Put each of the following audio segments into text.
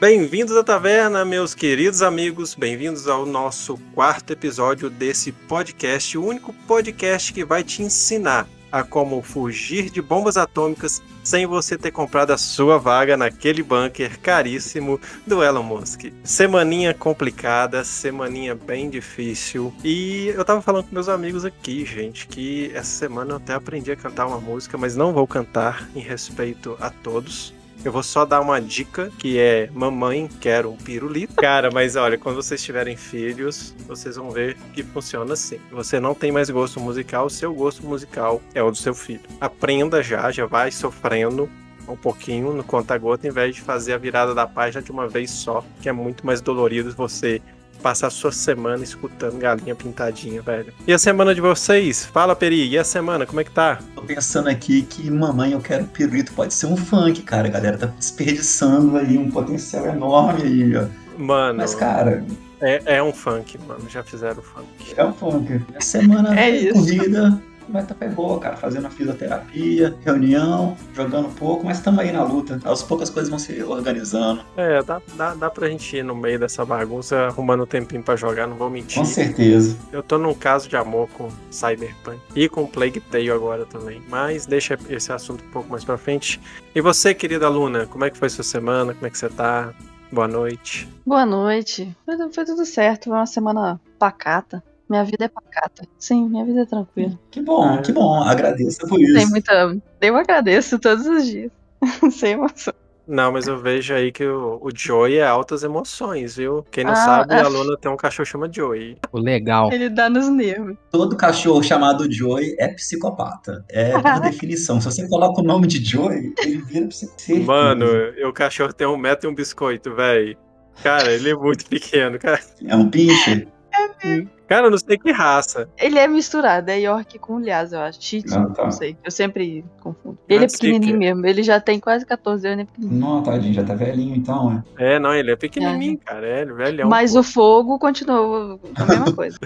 Bem-vindos à taverna, meus queridos amigos. Bem-vindos ao nosso quarto episódio desse podcast, o único podcast que vai te ensinar a como fugir de bombas atômicas sem você ter comprado a sua vaga naquele bunker caríssimo do Elon Musk. Semaninha complicada, semaninha bem difícil. E eu tava falando com meus amigos aqui, gente, que essa semana eu até aprendi a cantar uma música, mas não vou cantar em respeito a todos. Eu vou só dar uma dica que é mamãe quero um pirulito. Cara, mas olha, quando vocês tiverem filhos, vocês vão ver que funciona assim. Você não tem mais gosto musical, o seu gosto musical é o do seu filho. Aprenda já, já vai sofrendo um pouquinho no conta-gota, em vez de fazer a virada da página de uma vez só, que é muito mais dolorido você passar a sua semana escutando galinha pintadinha, velho. E a semana de vocês? Fala, Peri, e a semana, como é que tá? Tô pensando aqui que Mamãe Eu Quero Pirulito pode ser um funk, cara. A galera tá desperdiçando aí um potencial enorme aí, ó. Mano. Mas, cara. É, é um funk, mano. Já fizeram funk. É um funk. A semana é isso. corrida vai estar pé boa, cara, fazendo a fisioterapia, reunião, jogando um pouco, mas estamos aí na luta. Aos poucas coisas vão se organizando. É, dá, dá, dá pra gente ir no meio dessa bagunça, arrumando um tempinho pra jogar, não vou mentir. Com certeza. Eu tô num caso de amor com Cyberpunk e com Plague Tale agora também, mas deixa esse assunto um pouco mais pra frente. E você, querida aluna, como é que foi sua semana? Como é que você tá? Boa noite. Boa noite. Foi, foi tudo certo, foi uma semana pacata. Minha vida é pacata. Sim, minha vida é tranquila. Que bom, é. que bom. Agradeço por isso. Tem muita. Eu agradeço todos os dias. Sem emoção. Não, mas eu vejo aí que o, o Joey é altas emoções, viu? Quem não ah, sabe, a Luna tem um cachorro chamado Joey. O legal. Ele dá nos nervos. Todo cachorro chamado Joey é psicopata. É por definição. Se você coloca o nome de Joey, ele vira psicopata. Mano, o cachorro tem um metro e um biscoito, velho. Cara, ele é muito pequeno, cara. É um pincher. É Cara, eu não sei que raça. Ele é misturado, é York com Lhasa, eu acho. Cheat, ah, tá. não sei. Eu sempre confundo. Ele é pequenininho que... mesmo, ele já tem quase 14 anos, é pequenininho. Não, tadinho, já tá velhinho então, é. É, não, ele é pequenininho, é. cara, é velhão. Mas pô. o fogo continua a mesma coisa.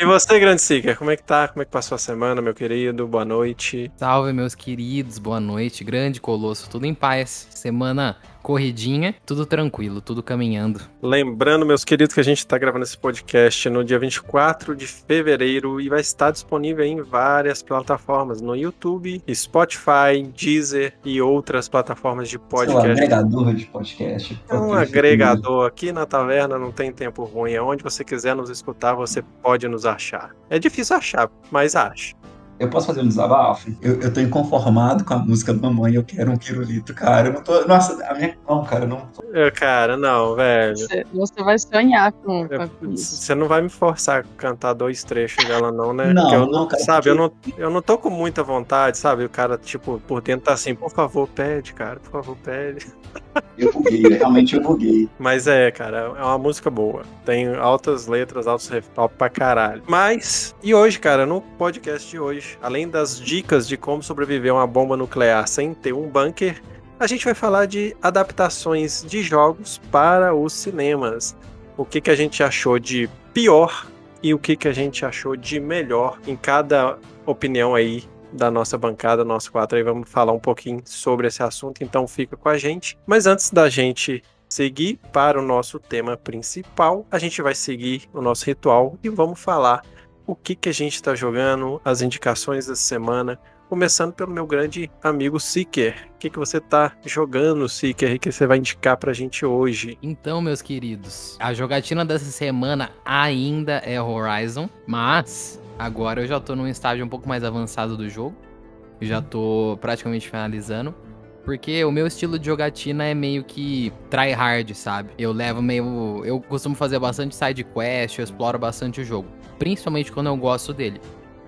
e você, Grande Seeker, como é que tá? Como é que passou a semana, meu querido? Boa noite. Salve, meus queridos, boa noite. Grande Colosso, tudo em paz. Semana corridinha, tudo tranquilo, tudo caminhando. Lembrando, meus queridos, que a gente está gravando esse podcast no dia 24 de fevereiro e vai estar disponível em várias plataformas, no YouTube, Spotify, Deezer e outras plataformas de podcast. É um agregador de podcast. É um agregador. Aqui na taverna não tem tempo ruim. Aonde você quiser nos escutar, você pode nos achar. É difícil achar, mas acha. Eu posso fazer um desabafo? Eu, eu tô inconformado com a música Mamãe, eu quero um pirulito, cara. Eu não tô. Nossa, a minha. Não, cara, não. Eu, cara, não, velho. Você, você vai sonhar com, com isso. Você não vai me forçar a cantar dois trechos dela, não, né? Não, eu, não, cara. Sabe, porque... eu, não, eu não tô com muita vontade, sabe? O cara, tipo, por dentro tá assim, por favor, pede, cara, por favor, pede. Eu buguei, realmente eu buguei. Mas é, cara, é uma música boa. Tem altas letras, altos top pra caralho. Mas, e hoje, cara, no podcast de hoje, além das dicas de como sobreviver a uma bomba nuclear sem ter um bunker, a gente vai falar de adaptações de jogos para os cinemas. O que, que a gente achou de pior e o que, que a gente achou de melhor em cada opinião aí da nossa bancada, nosso quatro aí, vamos falar um pouquinho sobre esse assunto, então fica com a gente. Mas antes da gente seguir para o nosso tema principal, a gente vai seguir o nosso ritual e vamos falar o que, que a gente está jogando, as indicações dessa semana, começando pelo meu grande amigo Seeker. O que, que você tá jogando, Seeker, que você vai indicar pra gente hoje? Então, meus queridos, a jogatina dessa semana ainda é Horizon, mas Agora eu já tô num estágio um pouco mais avançado do jogo. Já tô praticamente finalizando. Porque o meu estilo de jogatina é meio que try hard, sabe? Eu levo meio. Eu costumo fazer bastante side quest, eu exploro bastante o jogo. Principalmente quando eu gosto dele.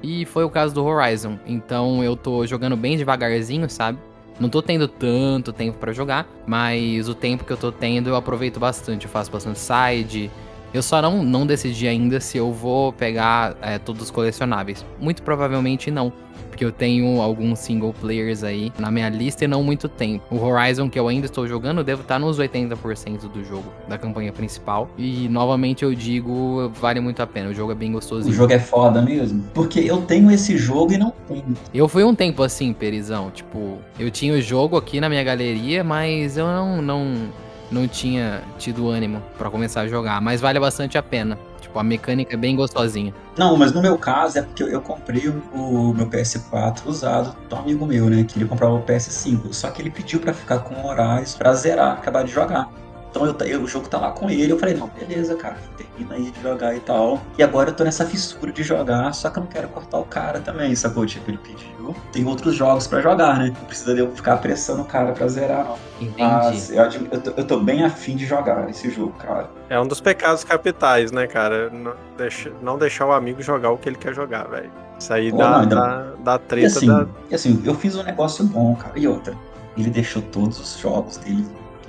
E foi o caso do Horizon. Então eu tô jogando bem devagarzinho, sabe? Não tô tendo tanto tempo para jogar, mas o tempo que eu tô tendo eu aproveito bastante. Eu faço bastante side, Eu só não, não decidi ainda se eu vou pegar é, todos os colecionáveis. Muito provavelmente não. Porque eu tenho alguns single players aí na minha lista e não muito tempo. O Horizon que eu ainda estou jogando, devo estar nos 80% do jogo, da campanha principal. E novamente eu digo, vale muito a pena. O jogo é bem gostosinho. O jogo é foda mesmo. Porque eu tenho esse jogo e não tenho. Eu fui um tempo assim, Perizão. Tipo, eu tinha o jogo aqui na minha galeria, mas eu não. não não tinha tido ânimo para começar a jogar, mas vale bastante a pena. Tipo, a mecânica é bem gostosinha. Não, mas no meu caso é porque eu, comprei o, o, meu PS4 usado do amigo meu, né? Que ele comprava o PS5. Só que ele pediu para ficar com horários pra zerar, acabar de jogar. Então eu, eu, o jogo tá lá com ele. Eu falei, não, beleza, cara, termina aí de jogar e tal. E agora eu tô nessa fissura de jogar, só que eu não quero cortar o cara também, sacou? Tipo, ele pediu. Tem outros jogos para jogar, né? Não precisa de eu ficar apressando o cara pra zerar, não. Entendi. Mas eu, eu, tô, eu tô bem afim de jogar esse jogo, cara. É um dos pecados capitais, né, cara? Não, deixa, não deixar o amigo jogar o que ele quer jogar, velho. Isso aí Pô, dá, não, dá, dá treta. E assim, dá... e assim, eu fiz um negócio bom, cara. E outra, ele deixou todos os jogos dele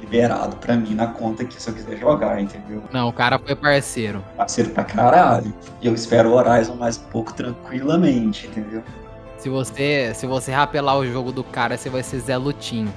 liberado pra mim na conta que se eu quiser jogar, entendeu? Não, o cara foi parceiro. Parceiro pra caralho. E eu espero o Horizon mais um pouco tranquilamente, entendeu? Se você, se você rapelar o jogo do cara, você vai ser Zé Lutinho.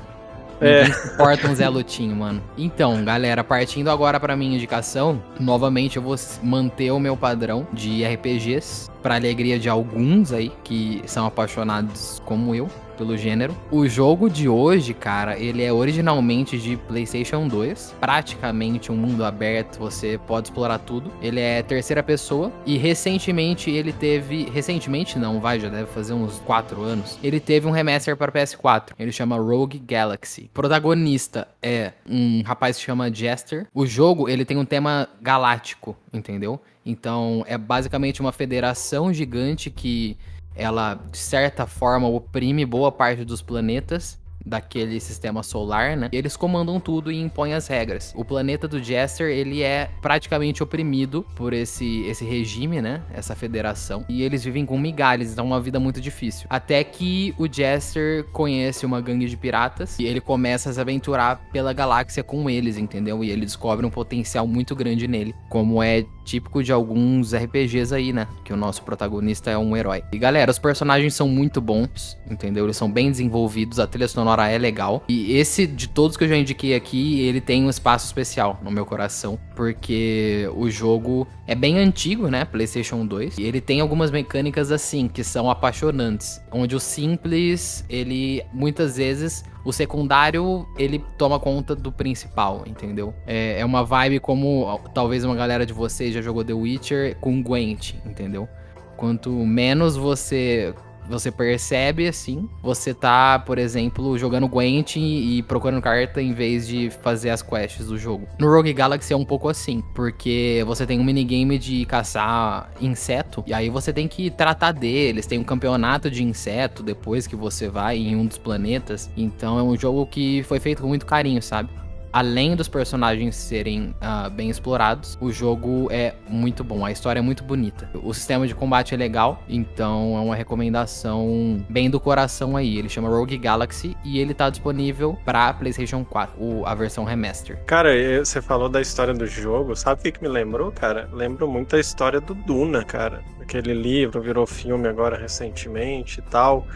É. Ninguém suporta um Zé Lutinho, mano. Então, galera, partindo agora pra minha indicação, novamente eu vou manter o meu padrão de RPGs, pra alegria de alguns aí que são apaixonados como eu pelo gênero. O jogo de hoje, cara, ele é originalmente de PlayStation 2, praticamente um mundo aberto, você pode explorar tudo. Ele é terceira pessoa e recentemente ele teve, recentemente não, vai, já deve fazer uns 4 anos. Ele teve um remaster para PS4. Ele chama Rogue Galaxy. Protagonista é um rapaz que chama Jester. O jogo, ele tem um tema galáctico, entendeu? Então, é basicamente uma federação gigante que ela de certa forma oprime boa parte dos planetas daquele sistema solar, né? Eles comandam tudo e impõem as regras. O planeta do Jester, ele é praticamente oprimido por esse, esse regime, né? Essa federação. E eles vivem com migalhas, então é uma vida muito difícil. Até que o Jester conhece uma gangue de piratas e ele começa a se aventurar pela galáxia com eles, entendeu? E ele descobre um potencial muito grande nele, como é típico de alguns RPGs aí, né? Que o nosso protagonista é um herói. E galera, os personagens são muito bons, entendeu? Eles são bem desenvolvidos, a trilha sonora sonora é legal. E esse, de todos que eu já indiquei aqui, ele tem um espaço especial no meu coração. Porque o jogo é bem antigo, né? PlayStation 2. E ele tem algumas mecânicas assim, que são apaixonantes. Onde o simples, ele muitas vezes o secundário ele toma conta do principal, entendeu? É, é, uma vibe como talvez uma galera de vocês já jogou The Witcher com Gwent, entendeu? Quanto menos você você percebe assim, você tá, por exemplo, jogando Gwent e procurando carta em vez de fazer as quests do jogo. No Rogue Galaxy é um pouco assim, porque você tem um minigame de caçar inseto, e aí você tem que tratar deles, tem um campeonato de inseto depois que você vai em um dos planetas. Então é um jogo que foi feito com muito carinho, sabe? Além dos personagens serem uh, bem explorados, o jogo é muito bom, a história é muito bonita. O sistema de combate é legal, então é uma recomendação bem do coração aí. Ele chama Rogue Galaxy e ele tá disponível para PlayStation 4, o, a versão remaster. Cara, você falou da história do jogo, sabe o que, me lembrou, cara? Lembro muito a história do Duna, cara. Aquele livro virou filme agora recentemente e tal.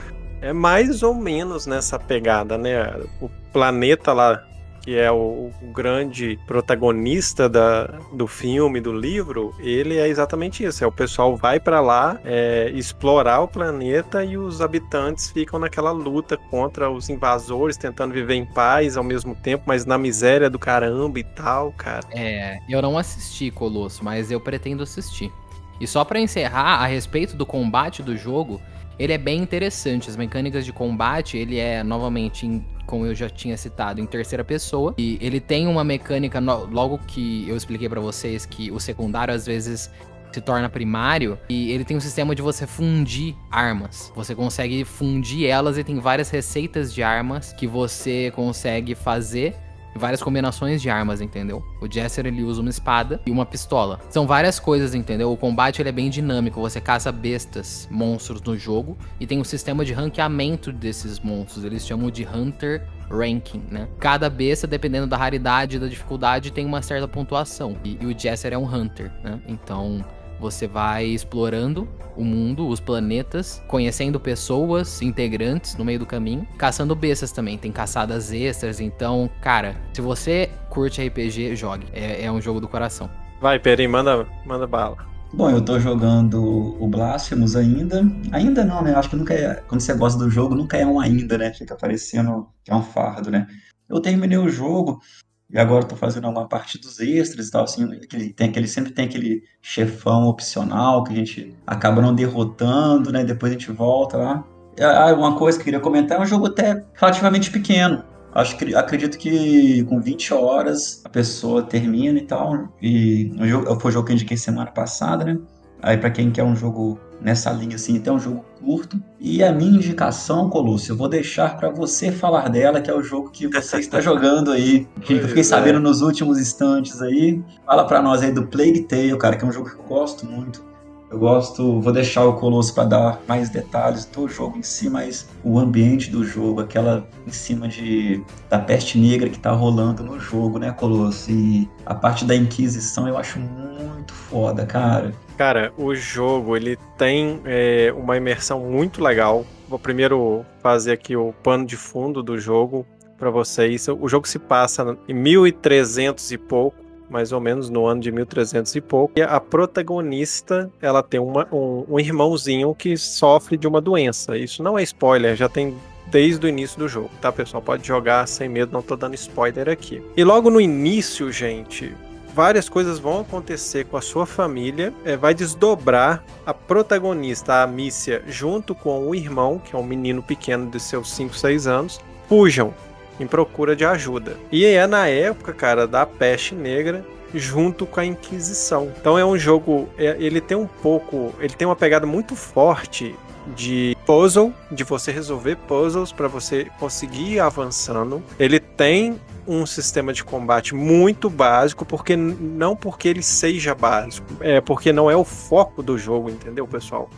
É mais ou menos nessa pegada, né? O planeta lá que é o, o grande protagonista da, do filme, do livro, ele é exatamente isso. É o pessoal vai para lá é, explorar o planeta e os habitantes ficam naquela luta contra os invasores, tentando viver em paz ao mesmo tempo, mas na miséria do caramba e tal, cara. É, eu não assisti Colosso, mas eu pretendo assistir. E só para encerrar, a respeito do combate do jogo, ele é bem interessante. As mecânicas de combate, ele é novamente como eu já tinha citado, em terceira pessoa. E ele tem uma mecânica, logo que eu expliquei para vocês que o secundário às vezes se torna primário e ele tem um sistema de você fundir armas. Você consegue fundir elas e tem várias receitas de armas que você consegue fazer várias combinações de armas, entendeu? O Jesser ele usa uma espada e uma pistola. São várias coisas, entendeu? O combate ele é bem dinâmico, você caça bestas, monstros no jogo e tem um sistema de ranqueamento desses monstros. Eles chamam de Hunter ranking, né? Cada besta, dependendo da raridade e da dificuldade, tem uma certa pontuação. E, e o Jesser é um Hunter, né? Então você vai explorando o mundo, os planetas, conhecendo pessoas, integrantes no meio do caminho, caçando bestas também. Tem caçadas extras, então, cara, se você curte RPG, jogue. É, é um jogo do coração. Vai, Peri, manda, manda bala. Bom, eu tô jogando o Blasphemous ainda. Ainda não, né? Acho que nunca é. Quando você gosta do jogo, nunca é um ainda, né? Fica parecendo que é um fardo, né? Eu terminei o jogo e agora eu tô fazendo uma parte dos extras e tal, assim. Aquele, tem aquele, sempre tem aquele chefão opcional que a gente acaba não derrotando, né? Depois a gente volta lá. Ah, uma coisa que eu queria comentar é um jogo até relativamente pequeno. Acho que acredito que com 20 horas a pessoa termina e tal. E o jogo, foi o jogo que eu indiquei semana passada, né? Aí para quem quer um jogo nessa linha assim, até um jogo curto. E a minha indicação, Colosso, eu vou deixar para você falar dela, que é o jogo que você está jogando aí. Que eu fiquei sabendo nos últimos instantes aí. Fala para nós aí do Plague Tale, cara, que é um jogo que eu gosto muito. Eu gosto, vou deixar o Colosso para dar mais detalhes do jogo em si, mas o ambiente do jogo, aquela em cima de da peste negra que tá rolando no jogo, né, Colosso? E a parte da Inquisição eu acho muito foda, cara. Cara, o jogo ele tem é, uma imersão muito legal. Vou primeiro fazer aqui o pano de fundo do jogo para vocês. O jogo se passa em 1300 e pouco mais ou menos no ano de 1300 e pouco. E a protagonista, ela tem uma, um, um irmãozinho que sofre de uma doença. Isso não é spoiler, já tem desde o início do jogo, tá, pessoal? Pode jogar sem medo, não tô dando spoiler aqui. E logo no início, gente, várias coisas vão acontecer com a sua família, é, vai desdobrar a protagonista, a Mícia, junto com o irmão, que é um menino pequeno de seus 5, 6 anos, fujam em procura de ajuda. E é na época, cara, da peste negra junto com a Inquisição. Então é um jogo, é, ele tem um pouco, ele tem uma pegada muito forte de puzzle, de você resolver puzzles para você conseguir ir avançando. Ele tem um sistema de combate muito básico, porque não porque ele seja básico, é porque não é o foco do jogo, entendeu, pessoal?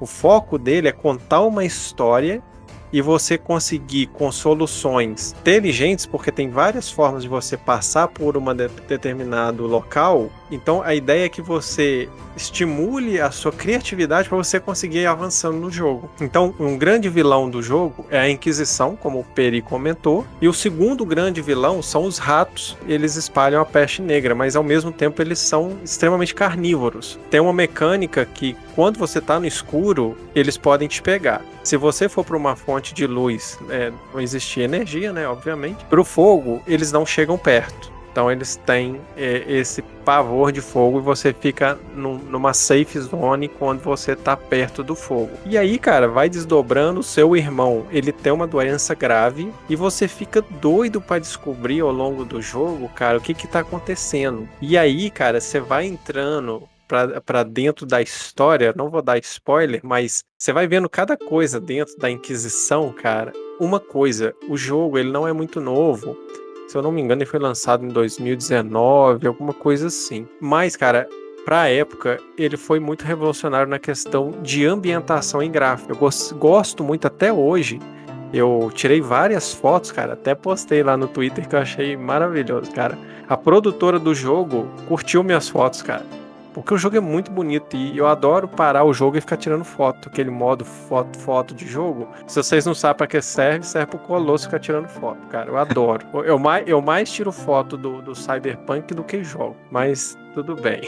O foco dele é contar uma história e você conseguir com soluções inteligentes, porque tem várias formas de você passar por um de determinado local. Então a ideia é que você estimule a sua criatividade para você conseguir ir avançando no jogo. Então, um grande vilão do jogo é a Inquisição, como o Peri comentou, e o segundo grande vilão são os ratos. Eles espalham a peste negra, mas ao mesmo tempo eles são extremamente carnívoros. Tem uma mecânica que quando você está no escuro, eles podem te pegar. Se você for para uma fonte de luz, é, não existe energia, né? Obviamente. Para o fogo, eles não chegam perto. Então eles têm é, esse pavor de fogo e você fica num, numa safe zone quando você tá perto do fogo. E aí, cara, vai desdobrando. Seu irmão, ele tem uma doença grave e você fica doido para descobrir ao longo do jogo, cara, o que que tá acontecendo. E aí, cara, você vai entrando para dentro da história, não vou dar spoiler, mas você vai vendo cada coisa dentro da Inquisição, cara. Uma coisa, o jogo ele não é muito novo, se eu não me engano, ele foi lançado em 2019, alguma coisa assim. Mas, cara, pra época, ele foi muito revolucionário na questão de ambientação em gráfico. Eu gosto muito até hoje. Eu tirei várias fotos, cara, até postei lá no Twitter que eu achei maravilhoso, cara. A produtora do jogo curtiu minhas fotos, cara. Porque o jogo é muito bonito e eu adoro parar o jogo e ficar tirando foto. Aquele modo foto, foto de jogo. Se vocês não sabem para que serve, serve pro Colosso ficar tirando foto, cara. Eu adoro. Eu mais, eu mais tiro foto do, do Cyberpunk do que jogo. Mas tudo bem.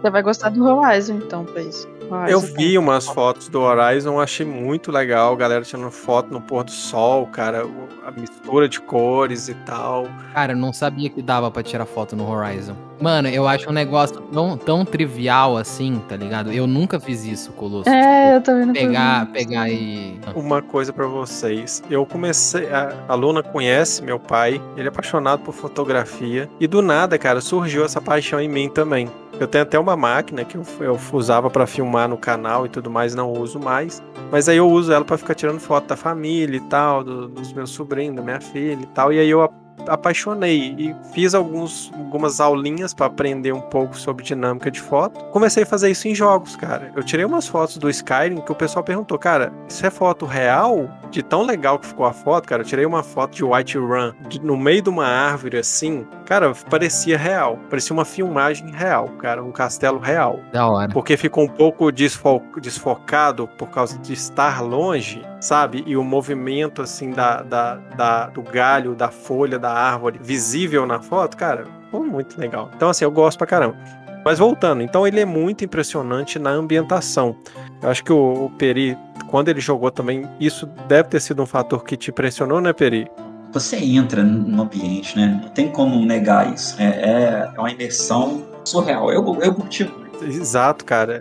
Você vai gostar do Horizon, então, pra isso. Horizon eu vi tá... umas fotos do Horizon, achei muito legal. Galera tirando foto no pôr do sol, cara. A mistura de cores e tal. Cara, eu não sabia que dava para tirar foto no Horizon. Mano, eu acho um negócio tão, tão trivial assim, tá ligado? Eu nunca fiz isso, Colosso. É, tipo, eu também não Pegar, pegar e. Uma coisa para vocês. Eu comecei. A, a Luna conhece meu pai, ele é apaixonado por fotografia. E do nada, cara, surgiu essa paixão em em mim também. Eu tenho até uma máquina que eu, eu usava para filmar no canal e tudo mais, não uso mais. Mas aí eu uso ela para ficar tirando foto da família e tal, do, dos meus sobrinhos, da minha filha e tal. E aí eu apaixonei e fiz alguns, algumas aulinhas para aprender um pouco sobre dinâmica de foto. Comecei a fazer isso em jogos, cara. Eu tirei umas fotos do Skyrim que o pessoal perguntou, cara, isso é foto real? De tão legal que ficou a foto, cara, eu tirei uma foto de White Run de, no meio de uma árvore assim, cara, parecia real, parecia uma filmagem real, cara, um castelo real. Da hora. Porque ficou um pouco desfo desfocado por causa de estar longe, sabe? E o movimento assim da, da, da do galho, da folha, da árvore visível na foto, cara, ficou muito legal. Então, assim, eu gosto pra caramba. Mas voltando, então ele é muito impressionante na ambientação. Eu acho que o, o Peri, quando ele jogou também, isso deve ter sido um fator que te impressionou, né, Peri? Você entra no ambiente, né? Não tem como negar isso. É, é, é uma imersão surreal. Eu, eu curti. Exato, cara.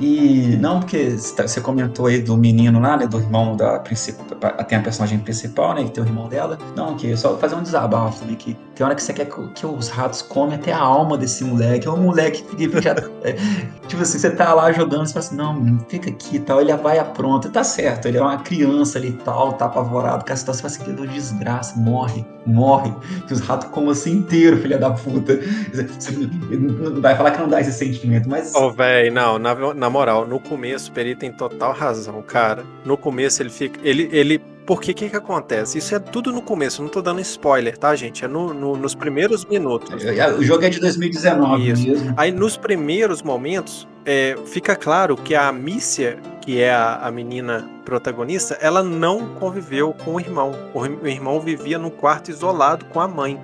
E não porque você comentou aí do menino lá, né, do irmão da principal, tem a personagem principal, né, que tem o irmão dela. Não, que só fazer um desabafo, né, que tem hora que você quer que, que os ratos comem até a alma desse moleque. É um moleque que já, é, tipo assim, você tá lá jogando, você fala assim, não, fica aqui e tal, ele vai apronta, tá certo, ele é uma criança ali e tal, tá apavorado com a situação, você fala assim, que desgraça, morre, morre, que os ratos comem assim inteiro, filha da puta. Você não vai falar que não dá esse sentimento, mas... Ô, oh, velho, não, na, na moral, no começo, o Peri tem total razão, cara. No começo ele fica. Ele. ele porque o que, que acontece? Isso é tudo no começo, não tô dando spoiler, tá, gente? É no, no, nos primeiros minutos. O jogo é de 2019 Isso. mesmo. Aí nos primeiros momentos, é, fica claro que a Amicia, que é a, a, menina protagonista, ela não conviveu com o irmão. O, o irmão vivia num quarto isolado com a mãe.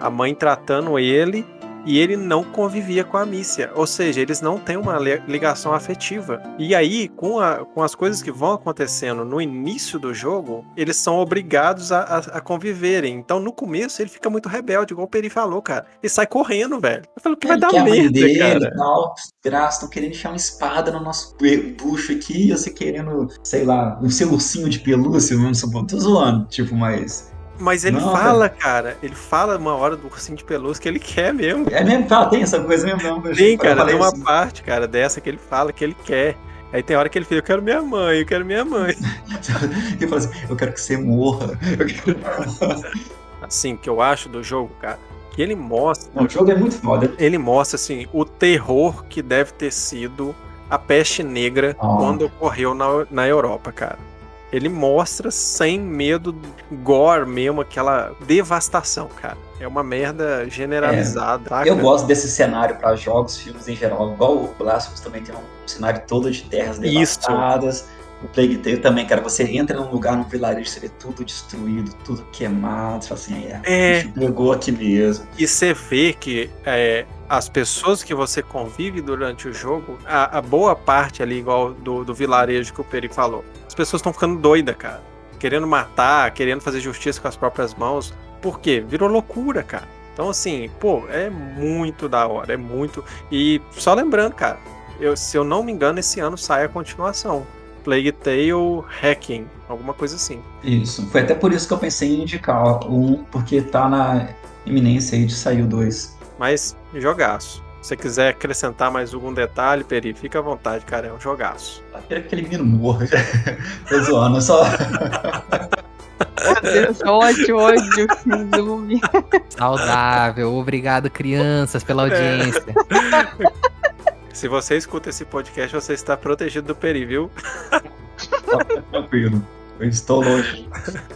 A mãe tratando ele e ele não convivia com a Mícia, ou seja, eles não têm uma ligação afetiva. E aí, com, a, com as coisas que vão acontecendo no início do jogo, eles são obrigados a, a, a conviverem. Então, no começo, ele fica muito rebelde, igual o Peri falou, cara. Ele sai correndo, velho. Eu falo que vai dar merda, dele, cara. Tal, graça, estão querendo enfiar uma espada no nosso bucho aqui, e você querendo, sei lá, o seu ursinho de pelúcia, vamos supor. Tô zoando, tipo, mas mas ele não, fala, cara. ele fala uma hora do ursinho de pelúcia que ele quer mesmo. É mesmo? Fala, tem essa coisa mesmo? Não, tem, cara, tem uma assim. parte, cara, dessa que ele fala que ele quer. Aí tem hora que ele fala, eu quero minha mãe, eu quero minha mãe. ele fala assim, eu quero que você morra. assim, que eu acho do jogo, cara, que ele mostra... Não, o jogo é muito foda. Ele mostra, assim, o terror que deve ter sido a peste negra oh. quando ocorreu na, na Europa, cara ele mostra sem medo, gore mesmo, aquela devastação, cara. É uma merda generalizada. É, tá, eu gosto desse cenário para jogos, filmes em geral. Igual o Blasphemous também tem um cenário todo de terras devastadas. Isso. O Plague Tale também, cara. Você entra num lugar, num vilarejo, você vê tudo destruído, tudo queimado. Você fala assim, é, é... pegou aqui mesmo. E você vê que é, as pessoas que você convive durante o jogo, a, a boa parte ali, igual do, do vilarejo que o Peri falou, as pessoas estão ficando doidas, cara. Querendo matar, querendo fazer justiça com as próprias mãos. Por quê? Virou loucura, cara. Então, assim, pô, é muito da hora, é muito. E só lembrando, cara, eu, se eu não me engano, esse ano sai a continuação. Plague Tale Hacking, alguma coisa assim. Isso. Foi até por isso que eu pensei em indicar um, porque tá na iminência aí de sair o 2. Mas jogaço. Se você quiser acrescentar mais algum detalhe, Peri, fica à vontade, cara. É um jogaço. Eu que aquele menino morra. Tô zoando, só. Deus, ódio, ódio. Saudável. Obrigado, crianças, pela audiência. É. Se você escuta esse podcast, você está protegido do Peri, viu? Tranquilo. Eu estou longe.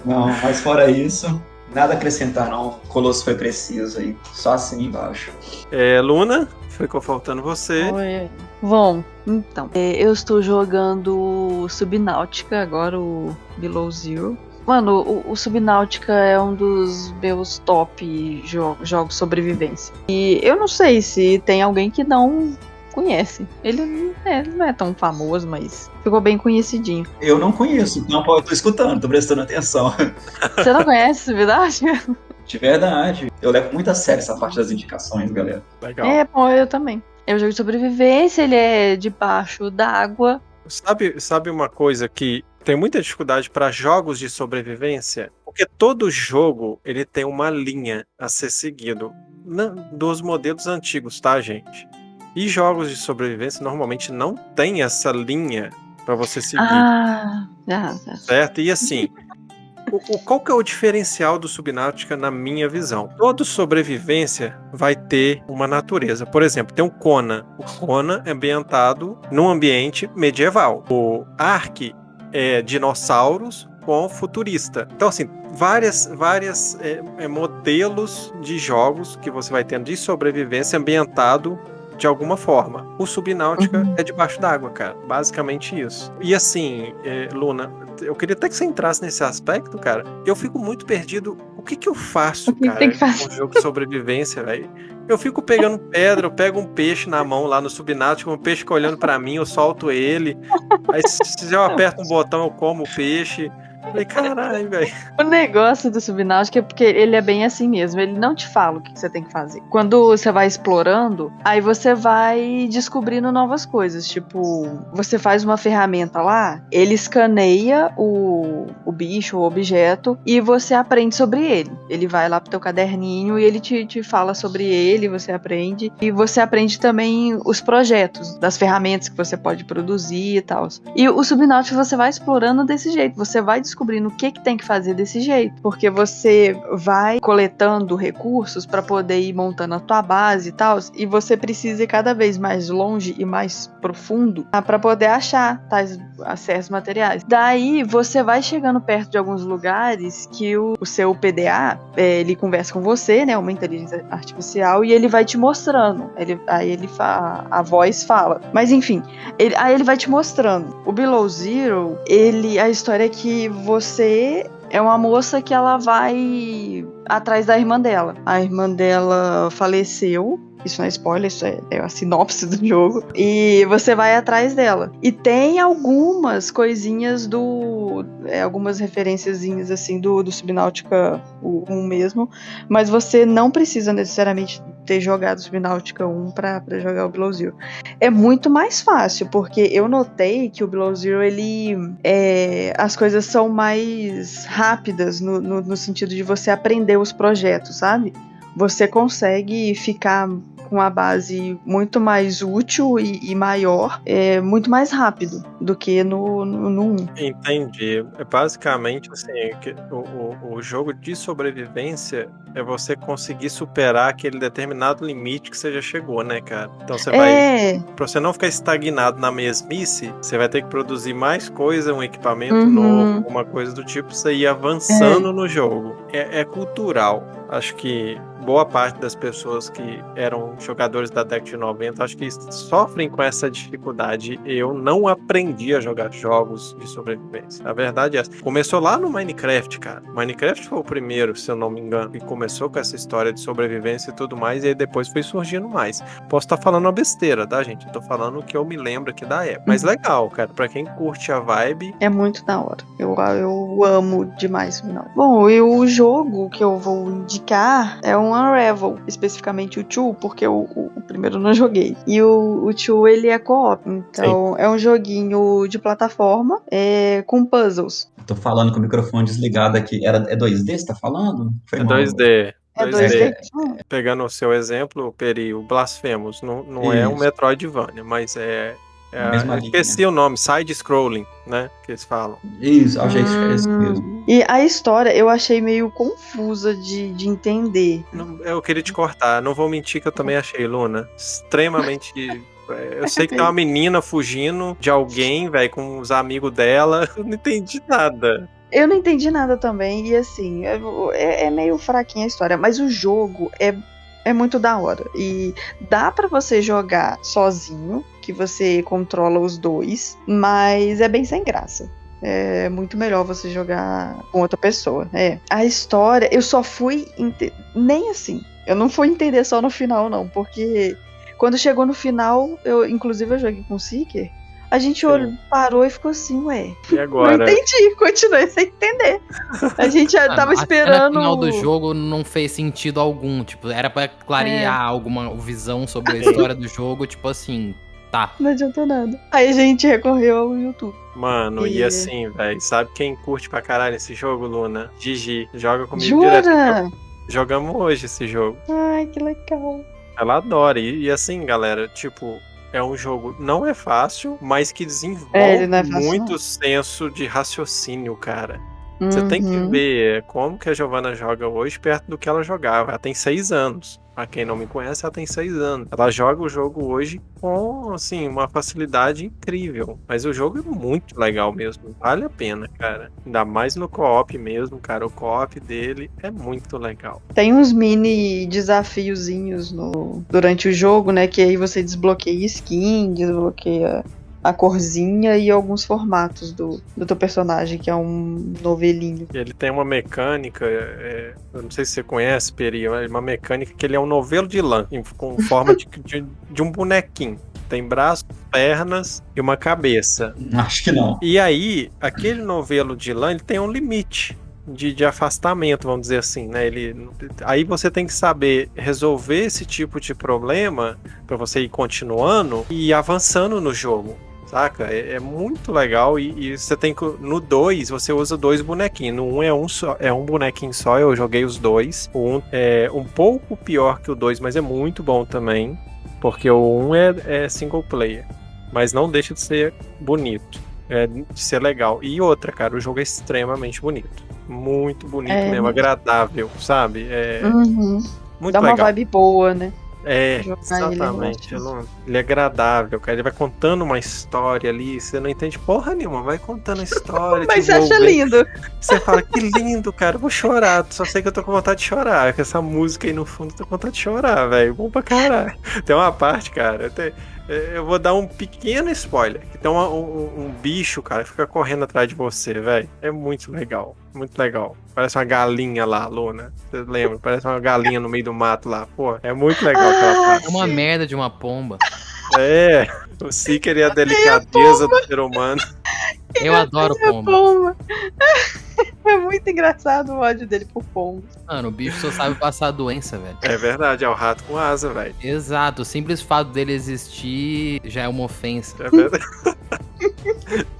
Não, mas fora isso, Nada a acrescentar, não. O Colosso foi preciso aí. Só assim embaixo. É, Luna, ficou faltando você. Oi. Bom, então. É, eu estou jogando Subnáutica, agora o Below Zero. Mano, o, o Subnáutica é um dos meus top jo jogos sobrevivência. E eu não sei se tem alguém que não conhece. Ele, é, não é tão famoso, mas ficou bem conhecidinho. Eu não conheço, não tô escutando, tô prestando atenção. Você não conhece, verdade? De verdade. Eu levo muito a sério essa parte das indicações, galera. Legal. É, bom, eu também. É um jogo de sobrevivência, ele é debaixo d'água. Sabe, sabe uma coisa que tem muita dificuldade para jogos de sobrevivência? Porque todo jogo ele tem uma linha a ser seguido. Na, dos modelos antigos, tá, gente? E jogos de sobrevivência normalmente não tem essa linha para você seguir. Ah, já. Certo? E assim, o, o- qual que é o diferencial do Subnáutica na minha visão? Toda sobrevivência vai ter uma natureza. Por exemplo, tem o Conan. O Conan é ambientado num ambiente medieval. O Ark é dinossauros com futurista. Então, assim, várias, várias é, é, modelos de jogos que você vai tendo de sobrevivência ambientado de alguma forma. O Subnáutica Uhum. é debaixo d'água, cara. Basicamente isso. E assim, é, Luna, eu queria até que você entrasse nesse aspecto, cara. Eu fico muito perdido. O que que eu faço, O que que cara, tem que fazer? um jogo de sobrevivência, velho? Eu fico pegando pedra, eu pego um peixe na mão lá no Subnáutica, um peixe fica olhando pra mim, eu solto ele. Aí se eu aperto um botão, eu como o peixe. Falei, caralho, velho. O negócio do Subnáutica é porque ele é bem assim mesmo. Ele não te fala o que você tem que fazer. Quando você vai explorando, aí você vai descobrindo novas coisas. Tipo, você faz uma ferramenta lá, ele escaneia o, o bicho, o objeto, e você aprende sobre ele. Ele vai lá pro teu caderninho e ele te, te fala sobre ele, você aprende. E você aprende também os projetos das ferramentas que você pode produzir e tal. E o Subnáutica você vai explorando desse jeito. Você vai descobrindo o que, que tem que fazer desse jeito. Porque você vai coletando recursos para poder ir montando a tua base e tal. E você precisa ir cada vez mais longe e mais profundo para poder achar tais certos materiais. Daí você vai chegando perto de alguns lugares que o, o seu PDA é, ele conversa com você, né? Uma inteligência artificial, e ele vai te mostrando. Ele, aí ele fa, a voz fala. Mas enfim, ele- aí ele vai te mostrando. O Below Zero, ele. A história é que você é uma moça que ela vai atrás da irmã dela. A irmã dela faleceu. Isso não é spoiler, isso é, é a sinopse do jogo. E você vai atrás dela. E tem algumas coisinhas do. é, algumas referenciazinhas assim do, do Subnáutica 1 mesmo. Mas você não precisa necessariamente ter jogado Subnáutica 1 pra, pra jogar o Below Zero é muito mais fácil, porque eu notei que o Below Zero, ele. é, as coisas são mais rápidas no, no, no sentido de você aprender os projetos, sabe? Você consegue ficar com a base muito mais útil e, e maior, é, muito mais rápido do que no, no, no 1. Entendi. É basicamente assim, que o, o, o jogo de sobrevivência é você conseguir superar aquele determinado limite que você já chegou, né, cara? Então você vai. É, Pra você não ficar estagnado na mesmice, você vai ter que produzir mais coisa, um equipamento Uhum. novo, alguma coisa do tipo, pra você ir avançando no jogo. É, é cultural. Acho que boa parte das pessoas que eram jogadores da década de 90, acho que sofrem com essa dificuldade. Eu não aprendi a jogar jogos de sobrevivência. A verdade é essa. Começou lá no Minecraft, cara. Minecraft foi o primeiro, se eu não me engano, que começou com essa história de sobrevivência e tudo mais, e aí depois foi surgindo mais. Posso estar falando uma besteira, tá, gente? Eu tô falando o que eu me lembro aqui da época. Mas legal, cara. Pra quem curte a vibe, É muito da hora. Eu, eu amo demais o final. Bom, e o jogo que eu vou indicar é um Unravel, especificamente o 2, porque o, o, o primeiro eu não joguei. E o, o 2 ele é co-op, então é um joguinho de plataforma é, com puzzles. Tô falando com o microfone desligado aqui. Era, é 2D, você tá falando? Foi é mal. 2D. É 2D. 2D? Hum, Pegando o seu exemplo, Peri, o Blasphemous, não, não é um. Metroidvania, mas é. É Mesma eu esqueci o nome, side-scrolling, né? Que eles falam. Isso, achei isso mesmo. E a história eu achei meio confusa de, de entender. Não- Eu queria te cortar, não vou mentir que eu também achei, Luna, extremamente. é, Eu sei que tem uma menina fugindo de alguém, velho, com os amigos dela. Eu não entendi nada. Eu não entendi nada também, e assim, é- é meio fraquinha a história, mas o jogo é, é muito da hora. E dá pra você jogar sozinho, que você controla os dois, mas é bem sem graça. É muito melhor você jogar com outra pessoa. É. A história, eu só fui. Nem assim. Eu não fui entender só no final, não, porque quando chegou no final, eu, inclusive eu joguei com o Seeker. A gente Sim. olhou, parou e ficou assim, ué. E Não agora? entendi, continuei sem entender. A gente já Mano, tava esperando. final do jogo não fez sentido algum. Tipo, era pra clarear É. alguma visão sobre a história do jogo, tipo assim, tá. Não adiantou nada. Aí a gente recorreu ao YouTube. Mano, e E- assim, velho, sabe quem curte pra caralho esse jogo, Luna? Gigi, joga comigo direto. Jura? Jogamos hoje esse jogo. Ai, que legal. Ela adora. E, e assim, galera, tipo, é um jogo não é fácil, mas que desenvolve É, é muito senso de raciocínio, cara. Você tem que Uhum. ver como que a Giovanna joga hoje perto do que ela jogava. Ela tem seis anos. Pra quem não me conhece, ela tem seis anos. Ela joga o jogo hoje com, assim, uma facilidade incrível. Mas o jogo é muito legal mesmo. Vale a pena, cara. Ainda mais no co-op mesmo, cara. O co-op dele é muito legal. Tem uns mini desafiozinhos no, durante o jogo, né? Que aí você desbloqueia skin, desbloqueia a corzinha e alguns formatos do, do teu personagem, que é um novelinho. Ele tem uma mecânica, é, eu não sei se você conhece, Peri, é uma mecânica que ele é um novelo de lã, em- com forma de, de, de um bonequinho. Tem braços, pernas e uma cabeça. Acho que não. E aí, aquele novelo de lã, ele tem um limite de, de afastamento, vamos dizer assim, né? Ele, aí você tem que saber resolver esse tipo de problema para você ir continuando e ir avançando no jogo. Saca? É, é muito legal e, e você tem que. No 2, você usa dois bonequinhos. No 1 um é um só, é um bonequinho só, eu joguei os dois. O 1 um é um pouco pior que o 2, mas é muito bom também. Porque o 1 um é, é single player. Mas não deixa de ser bonito. É, de ser legal. E outra, cara, o jogo é extremamente bonito. Muito bonito É. mesmo, agradável, sabe? É Uhum. muito Dá uma legal. vibe boa, né? É, ele, exatamente. acho. Eu não- Ele é agradável, cara. Ele vai contando uma história ali, você não entende porra nenhuma, vai contando a história. Mas você acha lindo. Você fala, que lindo, cara, eu vou chorar. Só sei que eu tô com vontade de chorar. Com essa música aí no fundo, eu tô com vontade de chorar, velho. Bom pra caralho. Tem uma parte, cara, eu, te- eu vou dar um pequeno spoiler. Que tem uma- um, um bicho, cara, que fica correndo atrás de você, velho. É muito legal. Muito legal. Parece uma galinha lá, Luna. Você lembra? Parece uma galinha no meio do mato lá. Pô, é muito legal aquela Ah, parte. É uma merda de uma pomba. É, o Seeker e a delicadeza do ser humano. Eu adoro pomba. Pomba. É muito engraçado o ódio dele por pombo. Mano, o bicho só sabe passar doença, velho. É verdade, é o rato com asa, velho. Exato, o simples fato dele existir já é uma ofensa. É verdade.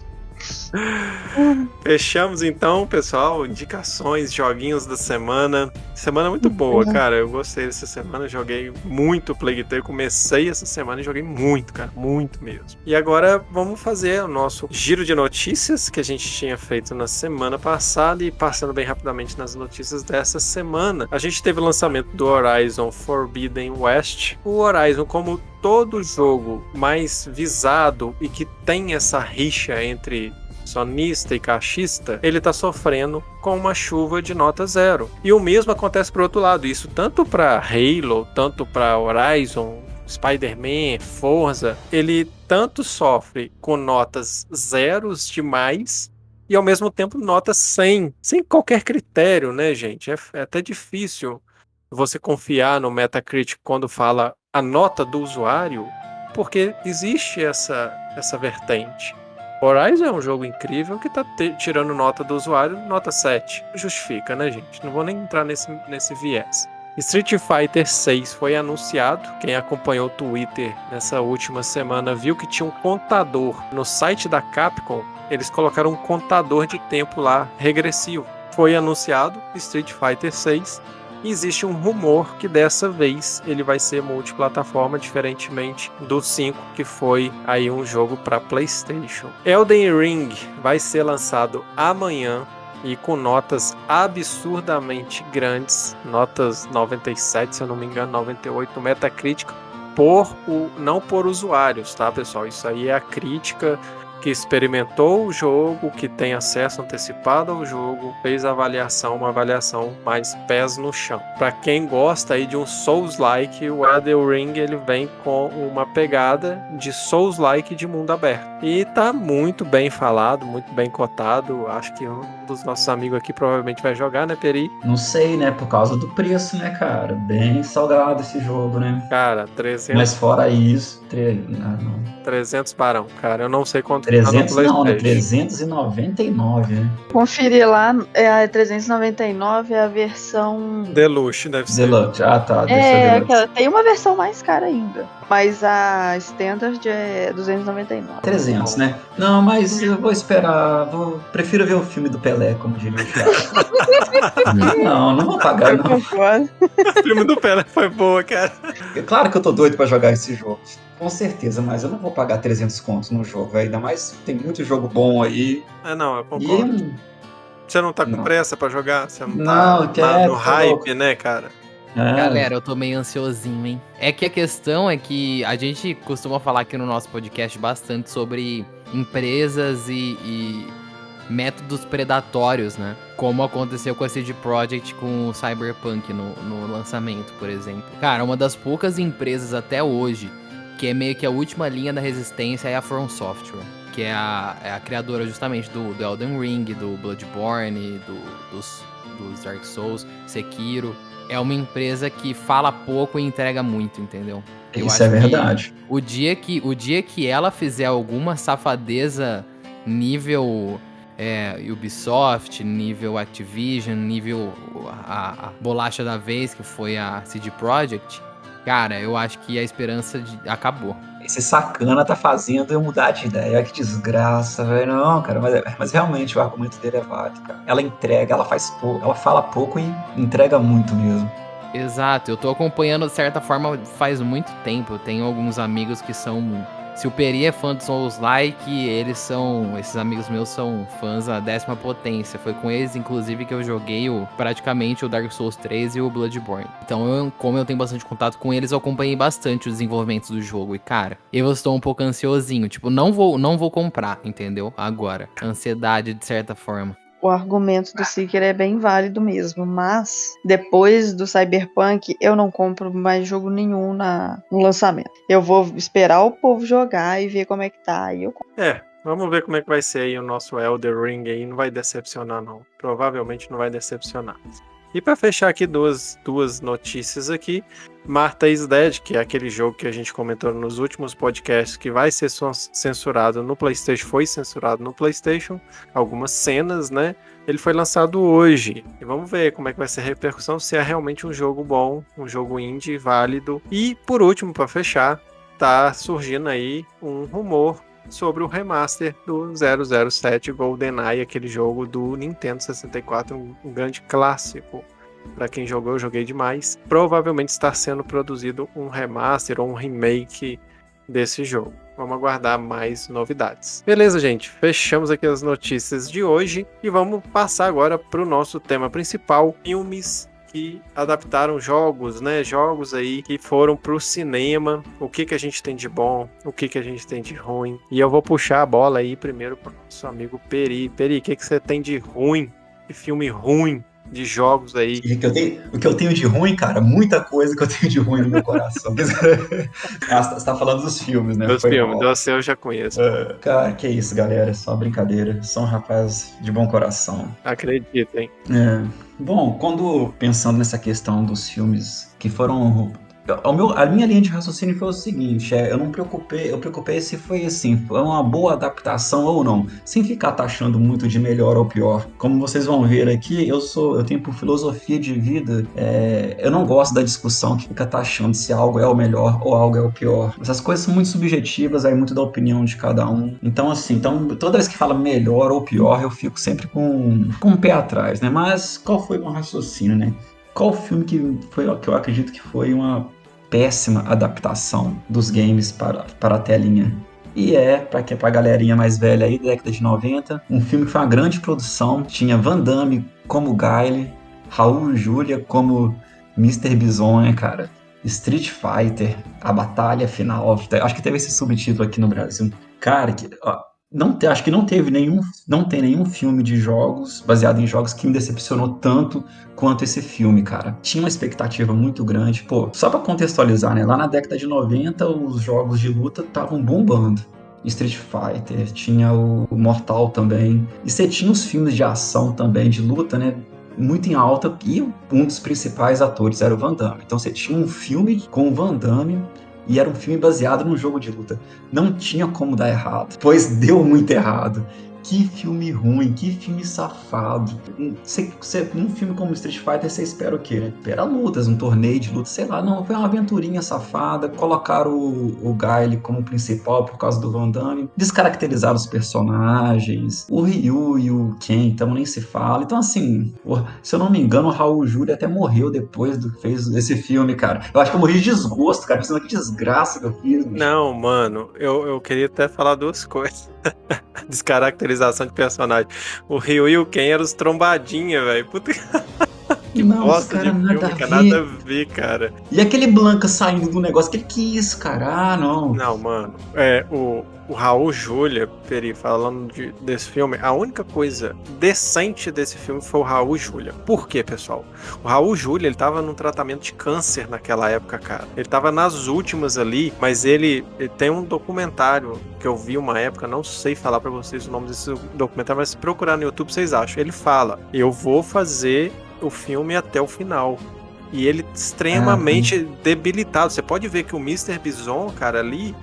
Fechamos então, pessoal. Indicações, joguinhos da semana. Semana muito boa, cara. Eu gostei dessa semana. Joguei muito Plague Tale. Comecei essa semana e joguei muito, cara. Muito mesmo. E agora vamos fazer o nosso giro de notícias que a gente tinha feito na semana passada e passando bem rapidamente nas notícias dessa semana. A gente teve o lançamento do Horizon Forbidden West. O Horizon, como todo jogo mais visado e que tem essa rixa entre sonista e caixista, ele tá sofrendo com uma chuva de nota zero. E o mesmo acontece pro outro lado, isso tanto para Halo, tanto para Horizon, Spider-Man, Forza, ele tanto sofre com notas zeros demais e ao mesmo tempo notas 100, sem qualquer critério, né, gente? É, é até difícil você confiar no Metacritic quando fala a nota do usuário, porque existe essa, essa vertente. Horizon é um jogo incrível que tá tirando nota do usuário, nota 7. Justifica, né, gente? Não vou nem entrar nesse, nesse viés. Street Fighter 6 foi anunciado. Quem acompanhou o Twitter nessa última semana viu que tinha um contador no site da Capcom. Eles colocaram um contador de tempo lá regressivo. Foi anunciado Street Fighter 6 existe um rumor que dessa vez ele vai ser multiplataforma, diferentemente do 5, que foi aí um jogo para PlayStation. Elden Ring vai ser lançado amanhã e com notas absurdamente grandes, notas 97, se eu não me engano, 98 no Metacritic, por o não por usuários, tá, pessoal? Isso aí é a crítica que experimentou o jogo, que tem acesso antecipado ao jogo, fez a avaliação, uma avaliação mais pés no chão. Para quem gosta aí de um Souls-like, o Elden Ring ele vem com uma pegada de Souls-like de mundo aberto. E tá muito bem falado, muito bem cotado. Acho que dos nossos amigos aqui provavelmente vai jogar, né, Peri? Não sei, né? Por causa do preço, né, cara? Bem salgado esse jogo, né? Cara, 300, Mas fora isso, tre... ah, não. 300 barão, cara. Eu não sei quanto tá no 300 não, né? PlayStation. 399, né? Conferir lá, é a 399 é a versão. Deluxe, deve ser. Deluxe. Ah, tá. Deixa É, eu ver. aquela, tem uma versão mais cara ainda. Mas a Standard é 299. 300, né? Não, mas eu vou esperar. Vou... Prefiro ver o filme do Pelé, como diria o não, não vou pagar, não. O filme do Pelé foi boa, cara. Claro que eu tô doido pra jogar esse jogo. Com certeza, mas eu não vou pagar 300 contos no jogo, velho. Ainda mais tem muito jogo bom aí. Ah, não, eu E concordo. um- Você não tá com Não. pressa pra jogar? Você não, Não, tá eu quero, na- no hype, louco. né, cara? É. Galera, eu tô meio ansiosinho, hein? É que a questão é que a gente costuma falar aqui no nosso podcast bastante sobre empresas e, e métodos predatórios, né? Como aconteceu com a CD Projekt com o Cyberpunk no, no lançamento, por exemplo. Cara, uma das poucas empresas até hoje que é meio que a última linha da resistência é a From Software, que é a, é a criadora justamente do, do Elden Ring, do Bloodborne, do- dos, dos Dark Souls, Sekiro. É uma empresa que fala pouco e entrega muito, entendeu? Eu Isso é verdade. O dia que, o dia que ela fizer alguma safadeza nível é, Ubisoft, nível Activision, nível a, a bolacha da vez, que foi a CD Projekt, cara, eu acho que a esperança de- acabou. Esse sacana tá fazendo eu mudar de ideia. Que desgraça, velho. Não, cara, mas, mas realmente o argumento dele é válido, cara. Ela entrega, ela faz pouco, ela fala pouco e entrega muito mesmo. Exato, eu tô acompanhando de certa forma faz muito tempo. Eu tenho alguns amigos que são. Se o Peri é fã do Souls Like, eles são. Esses amigos meus são fãs da décima potência. Foi com eles, inclusive, que eu joguei o, praticamente o Dark Souls 3 e o Bloodborne. Então, eu- como eu tenho bastante contato com eles, eu acompanhei bastante os desenvolvimentos do jogo. E, cara, eu estou um pouco ansiosinho. Tipo, não vou, não vou comprar, entendeu? Agora. Ansiedade, de certa forma. O argumento do Seeker é bem válido mesmo, mas depois do Cyberpunk eu não compro mais jogo nenhum na, no lançamento. Eu vou esperar o povo jogar e ver como é que tá. Eu. É, vamos ver como é que vai ser aí o nosso Elder Ring aí. Não vai decepcionar, não. Provavelmente não vai decepcionar. E pra fechar aqui duas, duas notícias aqui. Martha is Dead, que é aquele jogo que a gente comentou nos últimos podcasts que vai ser censurado no PlayStation, foi censurado no PlayStation, algumas cenas, né? Ele foi lançado hoje. E vamos ver como é que vai ser a repercussão, se é realmente um jogo bom, um jogo indie válido. E por último, pra fechar, tá surgindo aí um rumor sobre o remaster do 007 GoldenEye, aquele jogo do Nintendo 64, um, grande clássico. Para quem jogou, eu joguei demais. Provavelmente está sendo produzido um remaster ou um remake desse jogo. Vamos aguardar mais novidades. Beleza, gente. Fechamos aqui as notícias de hoje e vamos passar agora para o nosso tema principal: filmes que adaptaram jogos, né? Jogos aí que foram pro cinema. O que que a gente tem de bom, o que que a gente tem de ruim. E eu vou puxar a bola aí primeiro pro nosso amigo Peri. Peri, o que que você tem de ruim? De filme ruim de jogos aí? E o que eu tenho, o que eu tenho de ruim, cara, muita coisa que eu tenho de ruim no meu coração. ah, você tá falando dos filmes, né? Dos Foi filmes, mal. você eu já conheço. É, Cara, que isso, galera. Só brincadeira. São um rapaz de bom coração. Acreditem. É. Bom, quando pensando nessa questão dos filmes que foram. O meu- a minha linha de raciocínio foi o seguinte: é, eu não preocupei, eu preocupei se foi assim, foi uma boa adaptação ou não, sem ficar taxando muito de melhor ou pior. Como vocês vão ver aqui, eu sou, eu tenho por filosofia de vida, é, eu não gosto da discussão que fica taxando se algo é o melhor ou algo é o pior. Essas coisas são muito subjetivas, aí muito da opinião de cada um. Então assim, então toda vez que fala melhor ou pior, eu fico sempre com, com um pé atrás, né? Mas qual foi o meu raciocínio, né? Qual filme que foi que eu acredito que foi uma péssima adaptação dos games para, para a telinha? E é, para que pra galerinha mais velha aí, da década de 90, um filme que foi uma grande produção, tinha Van Damme como Guile, Raul Julia como Mr. Bison, né, cara? Street Fighter, a batalha final, acho que teve esse subtítulo aqui no Brasil. Cara, que, ó, não acho que não teve nenhum, não tem nenhum filme de jogos baseado em jogos que me decepcionou tanto quanto esse filme, cara. Tinha uma expectativa muito grande. Pô, só pra contextualizar, né? Lá na década de 90, os jogos de luta estavam bombando. Street Fighter, tinha o Mortal também. E você tinha os filmes de ação também, de luta, né? Muito em alta. E um dos principais atores era o Van Damme. Então você tinha um filme com o Van Damme e era um filme baseado num jogo de luta. Não tinha como dar errado, pois deu muito errado. Que filme ruim, que filme safado. Você, você, num filme como Street Fighter, você espera o quê? Né? Espera lutas, um torneio de luta, sei lá. Não, foi uma aventurinha safada. Colocaram o, o Guile como principal por causa do Van Damme. Descaracterizaram os personagens. O Ryu e o Ken, então nem se fala. Então, assim, se eu não me engano, o Raul Júlia até morreu depois do que fez esse filme, cara. Eu acho que eu morri de desgosto, cara. Pensando que desgraça que eu fiz. Não, mano, eu, eu queria até falar duas coisas. Descaracterizar caracterização de personagem. O Ryu e o Ken eram os trombadinha, velho. Puta que Não, os bosta cara de nada filme, a cara, ver. nada a ver, cara. E aquele Blanca saindo do negócio, que que isso, cara? Ah, não. Não, mano. É, o, o Raul Júlia, Peri, falando de- desse filme, a única coisa decente desse filme foi o Raul Júlia. Por quê, pessoal? O Raul Júlia, ele tava num tratamento de câncer naquela época, cara. Ele tava nas últimas ali, mas ele, ele tem um documentário que eu vi uma época, não sei falar pra vocês o nome desse documentário, mas se procurar no YouTube vocês acham. Ele fala: "Eu vou fazer o filme até o final". E ele extremamente debilitado. Você pode ver que o Mr. Bison, cara, ali,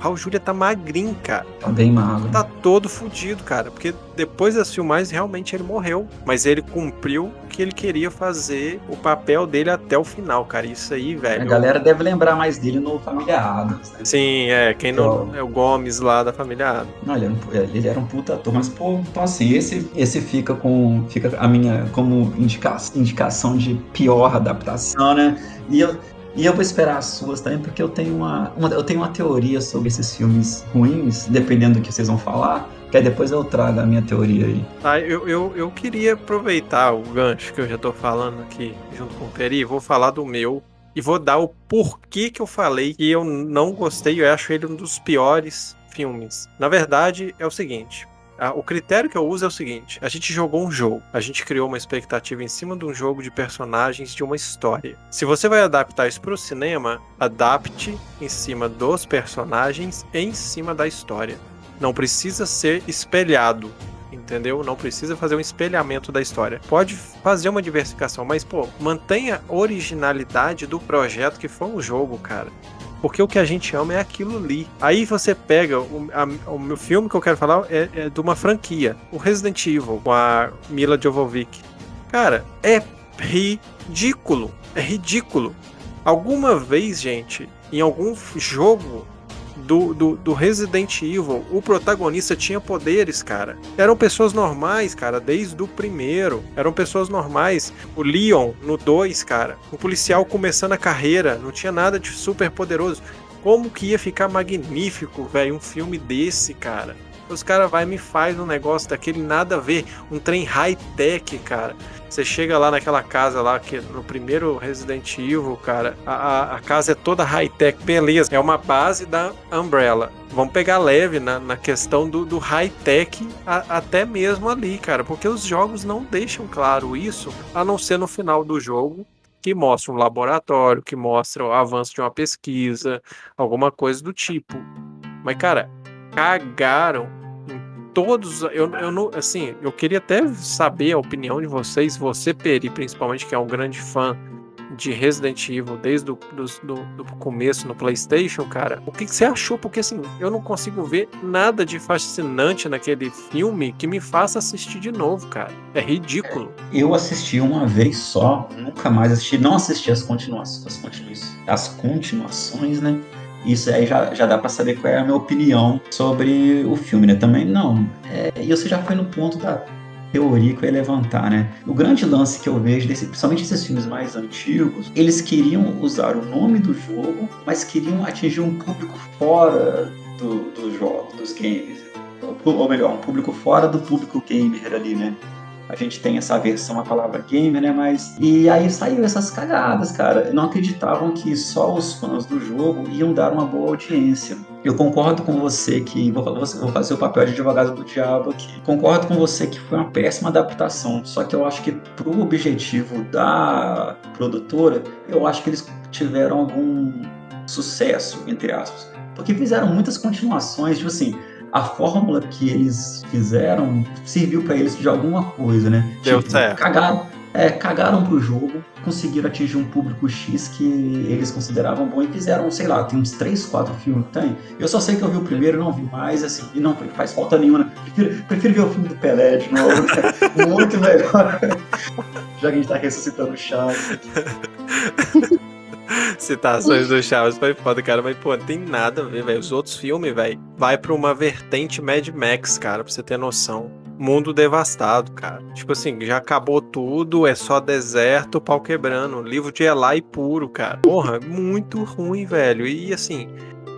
Raul Júlia tá magrinho, cara. Tá bem magro. Tá todo fudido, cara. Porque depois das filmagens, realmente ele morreu. Mas ele cumpriu o que ele queria fazer, o papel dele até o final, cara. Isso aí, A velho. galera deve lembrar mais dele no Família Adams, né? Sim, é. Quem não. É o Gomes lá da família Adams. Não, ele era, um, ele era um puta ator, mas pô, então assim, esse, esse fica com fica a minha como indica, indicação de pior adaptação, né? E eu, e eu vou esperar as suas também, porque eu tenho uma, uma- eu tenho uma teoria sobre esses filmes ruins, dependendo do que vocês vão falar, que aí depois eu trago a minha teoria aí. Tá, eu, eu, eu queria aproveitar o gancho que eu já tô falando aqui junto com o Peri, vou falar do meu e vou dar o porquê que eu falei que eu não gostei, eu acho ele um dos piores filmes. Na verdade, é o seguinte. A- O critério que eu uso é o seguinte: a gente jogou um jogo, a gente criou uma expectativa em cima de um jogo de personagens de uma história. Se você vai adaptar isso para o cinema, adapte em cima dos personagens em cima da história. Não precisa ser espelhado entendeu? Não precisa fazer um espelhamento da história. Pode fazer uma diversificação, mas pô, mantenha a originalidade do projeto que foi um jogo, cara. Porque o que a gente ama é aquilo ali. Aí você pega o, a- o meu filme que eu quero falar é, é de uma franquia, o Resident Evil com a Mila Jovovich. Cara, é ridículo, é ridículo. Alguma vez, gente, em algum jogo do, do, do Resident Evil, o protagonista tinha poderes, cara. Eram pessoas normais, cara, desde o primeiro. Eram pessoas normais. O Leon, no 2, cara, um policial começando a carreira, não tinha nada de super poderoso. Como que ia ficar magnífico, velho, um filme desse, cara? Os caras vai me faz um negócio daquele nada a ver, um trem high-tech, cara. Você chega lá naquela casa lá, que no primeiro Resident Evil, cara, a, a- casa é toda high-tech, beleza. É uma base da Umbrella. Vamos pegar leve na, na questão do, do high-tech até mesmo ali, cara, porque os jogos não deixam claro isso, a não ser no final do jogo, que mostra um laboratório, que mostra o avanço de uma pesquisa, alguma coisa do tipo. Mas, cara, cagaram todos. Eu, eu não. Assim, eu queria até saber a opinião de vocês, você, Peri, principalmente, que é um grande fã de Resident Evil desde o do, do, do começo no PlayStation, cara. O que, que você achou? Porque, assim, eu não consigo ver nada de fascinante naquele filme que me faça assistir de novo, cara. É ridículo. Eu assisti uma vez só, nunca mais assisti, não assisti as continuações, as, continuações, as continuações, né? Isso aí já, já dá pra saber qual é a minha opinião sobre o filme, né? Também não. É, e você já foi no ponto da teoria que eu ia levantar, né? O grande lance que eu vejo, desse, principalmente esses filmes mais antigos, eles queriam usar o nome do jogo, mas queriam atingir um público fora do, do jogo, dos games. Ou melhor, um público fora do público gamer ali, né? A gente tem essa versão, a palavra gamer, né? Mas. E aí saiu essas cagadas, cara. Não acreditavam que só os fãs do jogo iam dar uma boa audiência. Eu concordo com você que. Vou, vou fazer o papel de advogado do diabo aqui. Concordo com você que foi uma péssima adaptação. Só que eu acho que pro objetivo da produtora, eu acho que eles tiveram algum sucesso, entre aspas. Porque fizeram muitas continuações, tipo assim a fórmula que eles fizeram serviu para eles de alguma coisa, né? Deu certo. Cagaram, é, cagaram pro jogo, conseguiram atingir um público X que eles consideravam bom e fizeram, sei lá, tem uns 3, 4 filmes que tem. Eu só sei que eu vi o primeiro, não vi mais, assim, e não faz falta nenhuma. Né? Prefiro, prefiro ver o filme do Pelé de novo, né? muito melhor. Já que a gente tá ressuscitando o Chaves. Citações do Chaves foi foda, cara. Mas, pô, não tem nada a ver, velho. Os outros filmes, velho, vai pra uma vertente Mad Max, cara, pra você ter noção. Mundo devastado, cara. Tipo assim, já acabou tudo, é só deserto, pau quebrando. Livro de Eli puro, cara. Porra, muito ruim, velho. E assim,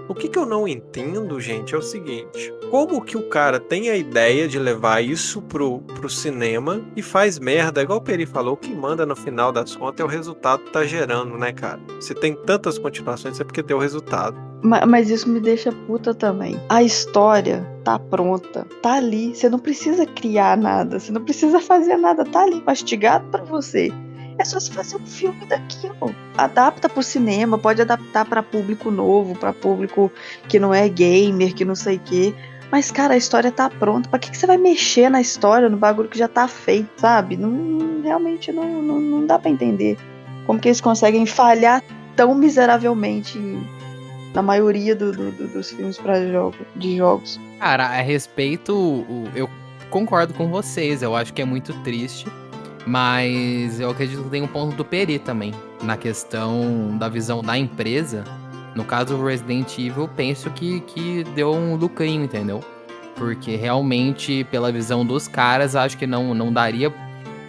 O que, que eu não entendo, gente, é o seguinte: como que o cara tem a ideia de levar isso pro, pro cinema e faz merda, igual o Peri falou, o que manda no final das contas é o resultado que tá gerando, né, cara? Se tem tantas continuações é porque deu resultado. Ma- Mas isso me deixa puta também. A história tá pronta, tá ali. Você não precisa criar nada, você não precisa fazer nada, tá ali mastigado pra você. É só você fazer um filme daquilo. Adapta pro cinema, pode adaptar pra público novo, pra público que não é gamer, que não sei o quê. Mas, cara, a história tá pronta. Pra que, que você vai mexer na história, no bagulho que já tá feito, sabe? Não, realmente não, não, não dá pra entender como que eles conseguem falhar tão miseravelmente na maioria do- do- do- dos filmes para jogo, de jogos. Cara, a respeito, o- eu concordo com vocês. Eu acho que é muito triste. Mas eu acredito que tem um ponto do Peri também. Na questão da visão da empresa. No caso do Resident Evil, penso que, que deu um lucrinho, entendeu? Porque realmente, pela visão dos caras, acho que não, não daria.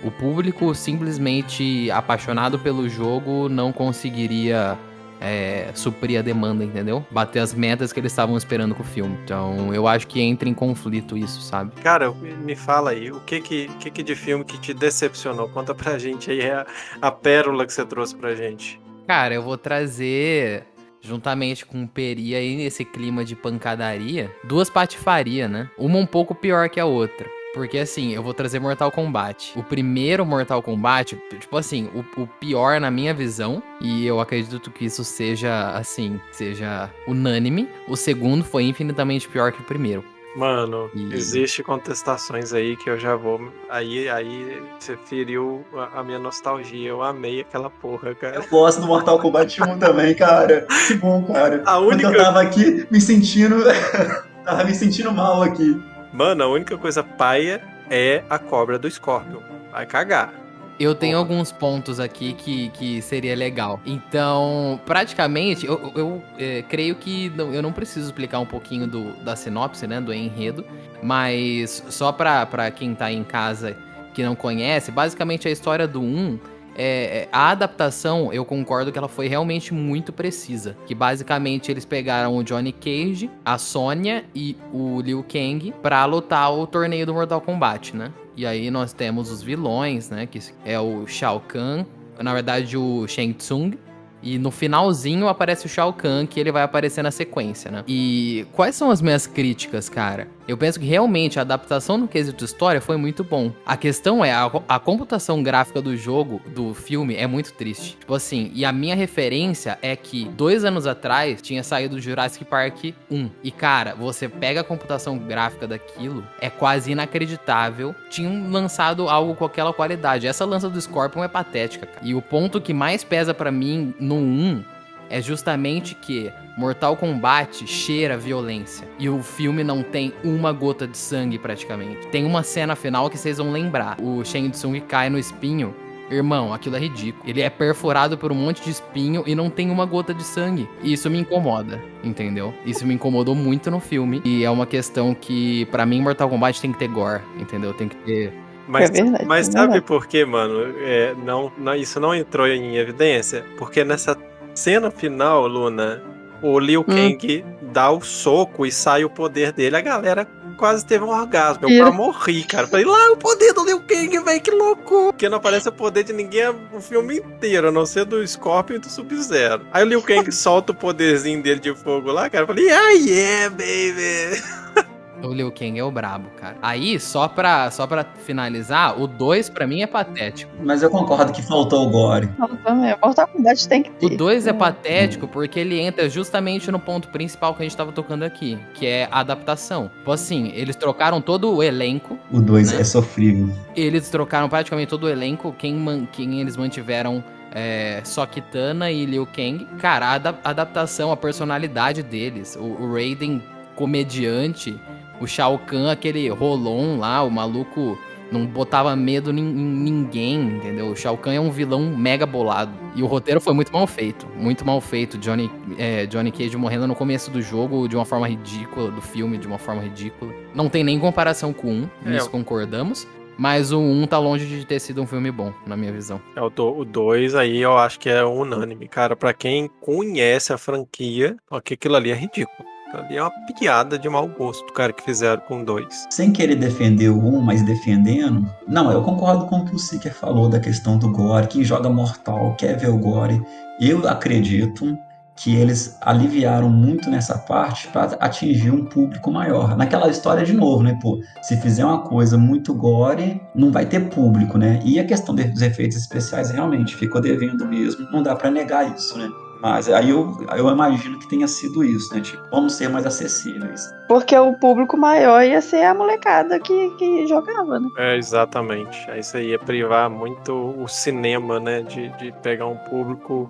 O público simplesmente apaixonado pelo jogo não conseguiria é, suprir a demanda, entendeu? Bater as metas que eles estavam esperando com o filme. Então, eu acho que entra em conflito isso, sabe? Cara, me fala aí, o que que, que, que de filme que te decepcionou? Conta pra gente aí a, a pérola que você trouxe pra gente. Cara, eu vou trazer, juntamente com o Peri aí, nesse clima de pancadaria, duas patifarias, né? Uma um pouco pior que a outra. Porque assim, eu vou trazer Mortal Kombat. O primeiro Mortal Kombat, tipo assim, o, o pior na minha visão, e eu acredito que isso seja, assim, seja unânime. O segundo foi infinitamente pior que o primeiro. Mano, E- existe contestações aí que eu já vou. Aí, aí você feriu a, a minha nostalgia. Eu amei aquela porra, cara. Eu gosto do Mortal Kombat 1 também, cara. Que bom, cara. A única- Porque eu tava aqui me sentindo. tava me sentindo mal aqui. Mano, a única coisa paia é a cobra do Scorpion. Vai cagar. Eu tenho Porra. alguns pontos aqui que, que seria legal. Então, praticamente, eu, eu, é, creio que não- eu não preciso explicar um pouquinho do, da sinopse, né, do enredo, mas só pra, pra quem tá em casa que não conhece, basicamente a história do 1 é, é, a adaptação, eu concordo que ela foi realmente muito precisa. Que basicamente eles pegaram o Johnny Cage, a Sonya e o Liu Kang pra lutar o torneio do Mortal Kombat, né? E aí nós temos os vilões, né? Que é o Shao Kahn, na verdade o Shang Tsung. E no finalzinho aparece o Shao Kahn, que ele vai aparecer na sequência, né? E quais são as minhas críticas, cara? Eu penso que realmente a adaptação no quesito história foi muito bom. A questão é, a, a computação gráfica do jogo, do filme, é muito triste. Tipo assim, e a minha referência é que dois anos atrás tinha saído Jurassic Park 1. E cara, você pega a computação gráfica daquilo, é quase inacreditável. Tinham lançado algo com aquela qualidade. Essa lança do Scorpion é patética, cara. E o ponto que mais pesa pra mim no 1 é justamente que Mortal Kombat cheira violência. E o filme não tem uma gota de sangue praticamente. Tem uma cena final que vocês vão lembrar. O Shang Tsung cai no espinho. Irmão, aquilo é ridículo. Ele é perfurado por um monte de espinho e não tem uma gota de sangue. E isso me incomoda, entendeu? Isso me incomodou muito no filme. E é uma questão que, pra mim, Mortal Kombat tem que ter gore, entendeu? Tem que ter. Mas, É verdade, mas é sabe por quê, mano? É, não, não- isso não entrou em evidência? Porque nessa cena final, Luna, o Liu Hum. Kang dá o soco e sai o poder dele. A galera quase teve um orgasmo. Eu quase morri, cara. Falei, lá o poder do Liu Kang, velho, que louco! Porque não aparece o poder de ninguém o filme inteiro, a não ser do Scorpion e do Sub-Zero. Aí o Liu Kang solta o poderzinho dele de fogo lá, cara. Eu falei, ah, yeah, baby! O Liu Kang é o brabo, cara. Aí, só pra, só pra finalizar, o 2 pra mim é patético. Mas eu concordo que faltou o gore. Não, também. Mortal Kombat tem que O ter. 2 é Hum. patético porque ele entra justamente no ponto principal que a gente tava tocando aqui, que é a adaptação. Tipo assim, eles trocaram todo o elenco, O 2 Né? é sofrível. eles trocaram praticamente todo o elenco, quem, man- quem eles mantiveram é, só Kitana e Liu Kang. Cara, a ada- adaptação, a personalidade deles, o, o Raiden comediante, o Shao Kahn, aquele Rolon lá, o maluco não botava medo em, ninguém, entendeu? O Shao Kahn é um vilão mega bolado. E o roteiro foi muito mal feito, muito mal feito. Johnny, é, Johnny Cage morrendo no começo do jogo de uma forma ridícula, do filme de uma forma ridícula. Não tem nem comparação com um, É, nisso concordamos. Mas o 1 tá longe de ter sido um filme bom, na minha visão. É, o 2 aí eu acho que é unânime. Cara, pra quem conhece a franquia, ó, que aquilo ali é ridículo. Ali é uma piada de mau gosto, cara, que fizeram com dois. Sem querer defender o 1, mas defendendo. Não, eu concordo com o que o Seeker falou da questão do gore. Quem joga Mortal quer ver o gore. Eu acredito que eles aliviaram muito nessa parte para atingir um público maior. Naquela história de novo, né, pô, se fizer uma coisa muito gore, não vai ter público, né? E a questão dos efeitos especiais realmente ficou devendo mesmo, não dá para negar isso, né? Mas aí eu, eu imagino que tenha sido isso, né? Tipo, vamos ser mais acessíveis. Porque o público maior ia ser a molecada que, que jogava, né? É, exatamente. Isso aí ia privar muito o cinema, né? De, de pegar um público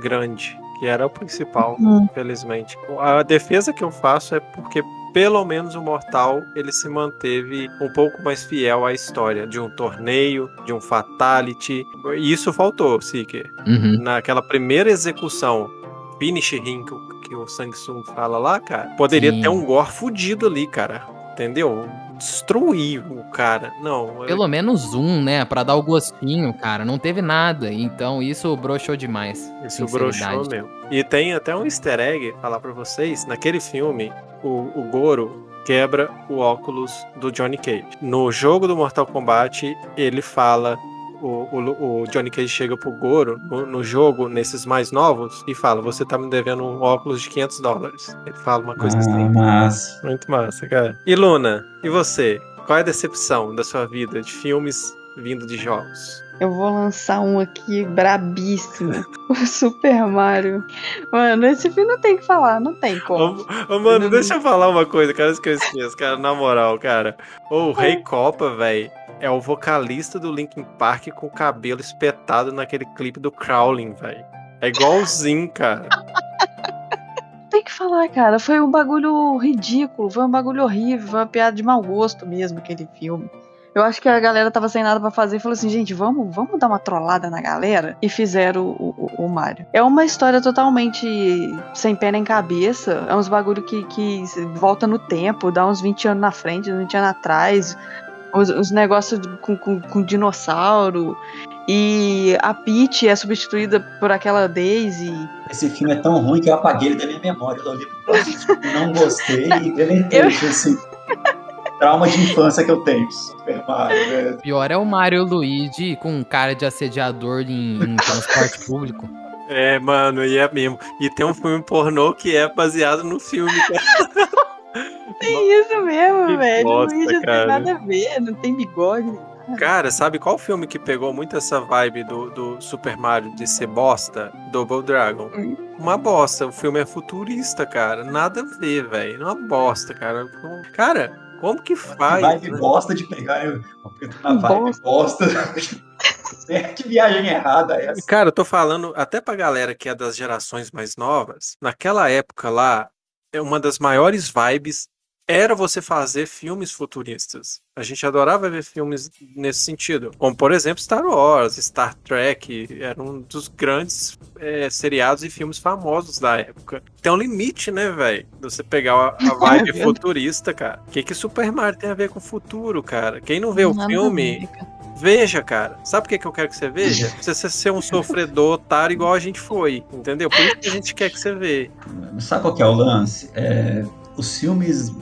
grande que era o principal, Uhum. infelizmente. A defesa que eu faço é porque pelo menos o Mortal ele se manteve um pouco mais fiel à história de um torneio, de um fatality. E isso faltou, Seeker. Uhum. Naquela primeira execução, finish ring que, o- o Samsung fala lá, cara, poderia Sim. ter um gore fudido ali, cara. Entendeu? Destruir o cara. Não, Pelo menos um, né? Pra dar o gostinho, cara. Não teve nada. Então isso broxou demais. Isso broxou mesmo. E tem até um easter egg, falar pra vocês, naquele filme, o, o Goro quebra o óculos do Johnny Cage. No jogo do Mortal Kombat, ele fala, o, o, o Johnny Cage chega pro Goro, no, no jogo, nesses mais novos, e fala, você tá me devendo um óculos de 500 dólares. Ele fala uma coisa Ah, assim. mas Muito massa, cara. E Luna, e você? Qual é a decepção da sua vida de filmes vindo de jogos? Eu vou lançar um aqui brabíssimo. O Super Mario. Mano, esse filme não tem que falar, não tem como. Ô, ô, mano, deixa eu falar uma coisa, cara, que eu esqueça, cara, na moral, cara. O Rei Copa, velho, é o vocalista do Linkin Park com o cabelo espetado naquele clipe do Crowling, velho. É igualzinho, cara. Tem que falar, cara. Foi um bagulho ridículo, foi um bagulho horrível, foi uma piada de mau gosto mesmo aquele filme. Eu acho que a galera tava sem nada pra fazer e falou assim, gente, vamos, vamos dar uma trollada na galera. E fizeram o, o, o Mario. É uma história totalmente sem pé nem cabeça. É uns bagulho que, que volta no tempo, dá uns 20 anos na frente, uns 20 anos atrás. Os, os negócios com, com, com dinossauro. E a Peach é substituída por aquela Daisy. esse filme é tão ruim que eu apaguei ele da minha memória. Eu olhei não gostei e deletei. Assim, trauma de infância que eu tenho. Super Mario, né? Pior é o Mario Luigi com cara de assediador em, em transporte público. É, mano, e é mesmo. E tem um filme pornô que é baseado no filme, cara. Tem isso mesmo, Que velho. bosta, o Luigi não cara. tem nada a ver, não tem bigode. Cara, sabe qual filme que pegou muito essa vibe do, do Super Mario de ser bosta? Double Dragon. Hum. Uma bosta. O filme é futurista, cara. Nada a ver, velho. Uma bosta, cara. Cara, como que faz? Vibe né? bosta de pegar eu na vibe bosta. É, que viagem errada é essa? Cara, eu tô falando até pra galera que é das gerações mais novas. Naquela época lá, é uma das maiores vibes era você fazer filmes futuristas. A gente adorava ver filmes nesse sentido. Como, por exemplo, Star Wars, Star Trek. Era um dos grandes é, seriados e filmes famosos da época. Tem um limite, né, velho? Você pegar a, a vibe futurista, cara. O que, que Super Mario tem a ver com o futuro, cara? Quem não vê o Nada a filme. Veja, cara. Sabe o que, que eu quero que você veja? Você ser- ser um sofredor otário igual a gente foi. Entendeu? Por isso que a gente quer que você vê. Sabe qual que é o lance? É, os filmes,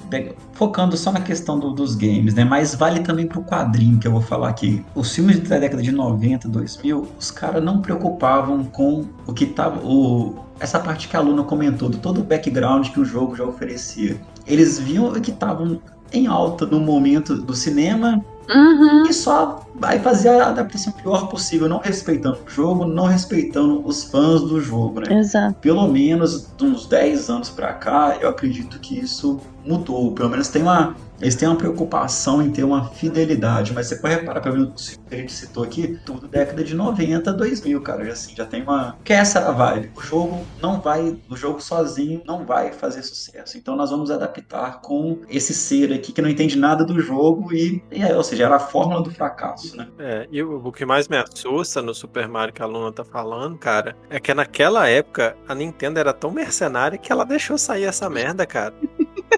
focando só na questão do- dos games, né? Mas vale também pro quadrinho que eu vou falar aqui. Os filmes da década de 90, 2000, os caras não preocupavam com o que tava. O, essa parte que a Luna comentou, do todo o background que o jogo já oferecia. Eles viam o que estavam em alta no momento do cinema Uhum. e só vai fazer a adaptação pior possível, não respeitando o jogo, não respeitando os fãs do jogo, né? Exato. pelo menos de uns 10 anos pra cá, eu acredito que isso mudou. Pelo menos tem uma, eles têm uma preocupação em ter uma fidelidade. Mas você pode reparar, pelo menos que a gente citou aqui, tudo década de 90, 2000, cara. Já, assim, já tem uma. Que essa era a vibe. O jogo não vai. O jogo sozinho não vai fazer sucesso. Então nós vamos adaptar com esse ser aqui que não entende nada do jogo e. e é, ou seja, era a fórmula do fracasso, né? É, e o, o que mais me assusta no Super Mario que a Luna tá falando, cara, é que naquela época a Nintendo era tão mercenária que ela deixou sair essa merda, cara.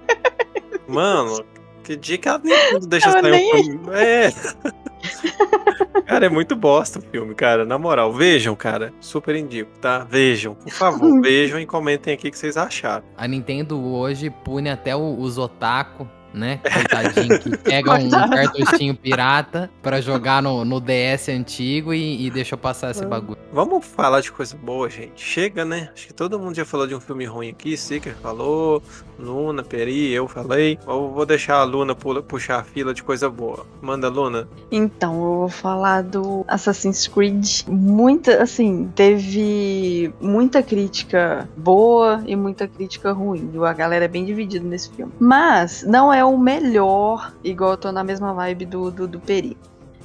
Mano, que dia que a Nintendo deixa sair nem um filme. É. Cara, é muito bosta o filme, cara. Na moral, vejam, cara. Super indico, tá? Vejam, por favor. vejam e comentem aqui o que vocês acharam. A Nintendo hoje pune até o- os otaku, né? Coitadinho, que pega um cartuchinho pirata pra jogar no, no DS antigo e, e deixa eu passar esse bagulho. Vamos falar de coisa boa, gente. Chega, né? Acho que todo mundo já falou de um filme ruim aqui. Seeker falou, Luna, Peri, eu falei. Eu vou deixar a Luna pula- puxar a fila de coisa boa. Manda, Luna. Então, eu vou falar do Assassin's Creed. Muita, assim, teve muita crítica boa e muita crítica ruim. A galera é bem dividida nesse filme. Mas não é o melhor, igual eu tô na mesma vibe do, do, do Peri.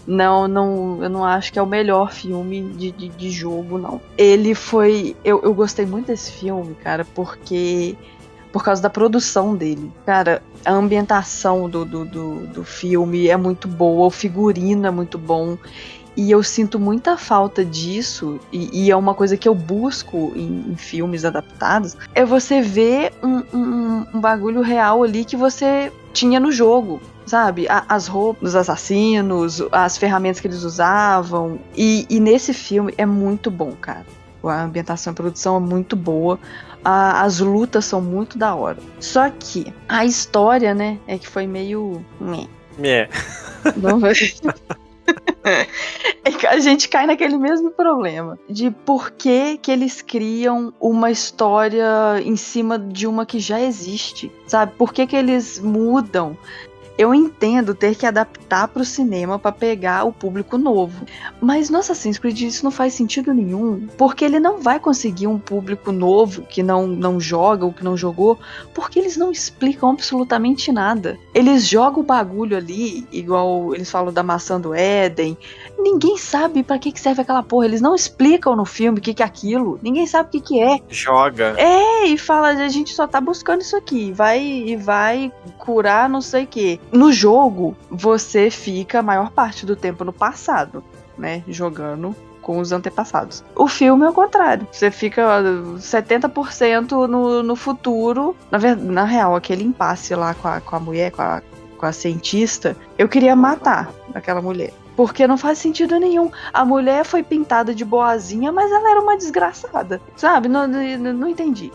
Não, não, eu não acho que é o melhor filme de, de, de jogo, não. Ele foi. Eu, eu gostei muito desse filme, cara, porque. Por causa da produção dele. Cara, a ambientação do, do, do, do filme é muito boa, o figurino é muito bom. E eu sinto muita falta disso, e, e é uma coisa que eu busco em, em filmes adaptados, é você ver um, um, um bagulho real ali que você tinha no jogo. Sabe, as roupas dos assassinos, as ferramentas que eles usavam. E, e nesse filme é muito bom, cara. A ambientação e a produção é muito boa. A- as lutas são muito da hora. Só que a história, né, é que foi meio. meh. É. Não. É a gente cai naquele mesmo problema de por que, que eles criam uma história em cima de uma que já existe, sabe? Por que, que eles mudam? Eu entendo ter que adaptar para o cinema para pegar o público novo, mas no Assassin's Creed isso não faz sentido nenhum, porque ele não vai conseguir um público novo que não, não joga ou que não jogou, porque eles não explicam absolutamente nada. Eles jogam o bagulho ali, igual eles falam da maçã do Éden. Ninguém sabe pra que, que serve aquela porra. Eles não explicam no filme o que, que é aquilo. Ninguém sabe o que, que é. Joga. É, e fala, a gente só tá buscando isso aqui. Vai e vai curar não sei o que. No jogo, você fica a maior parte do tempo no passado, né? Jogando com os antepassados. O filme é o contrário. Você fica ó, 70% no, no futuro. Na, na real, aquele impasse lá com a, com a mulher, com a, com a cientista, eu queria matar aquela mulher. Porque não faz sentido nenhum. A mulher foi pintada de boazinha, mas ela era uma desgraçada. Sabe? Não, não, não entendi.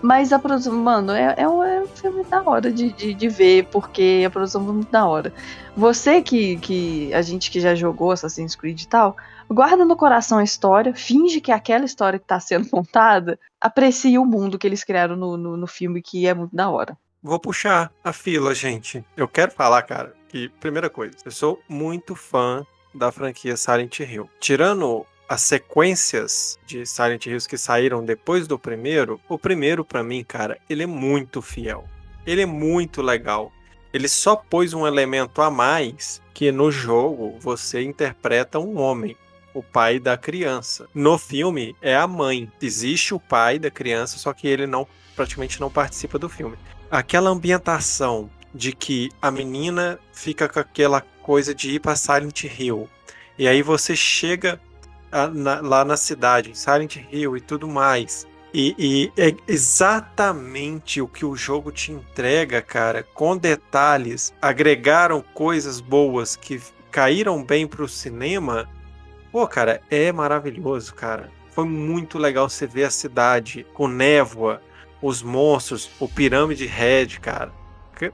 Mas a produção, mano, é, é, um, é um filme da hora de, de, de ver, porque a produção foi muito da hora. Você que, que. A gente que já jogou Assassin's Creed e tal, guarda no coração a história, finge que é aquela história que tá sendo montada, aprecie o mundo que eles criaram no, no, no filme, que é muito da hora. Vou puxar a fila, gente. Eu quero falar, cara, que, primeira coisa, eu sou muito fã da franquia Silent Hill. Tirando as sequências de Silent Hills que saíram depois do primeiro, o primeiro, pra mim, cara, ele é muito fiel. Ele é muito legal. Ele só pôs um elemento a mais que no jogo você interpreta um homem. O pai da criança. No filme é a mãe. Existe o pai da criança, só que ele não praticamente não participa do filme aquela ambientação de que a menina fica com aquela coisa de ir para Silent Hill. E aí você chega na- lá na cidade, em Silent Hill e tudo mais. E, e é exatamente o que o jogo te entrega, cara, com detalhes. Agregaram coisas boas que caíram bem pro cinema. Pô, cara, é maravilhoso, cara. Foi muito legal você ver a cidade com névoa, os monstros, o Pirâmide Red, cara.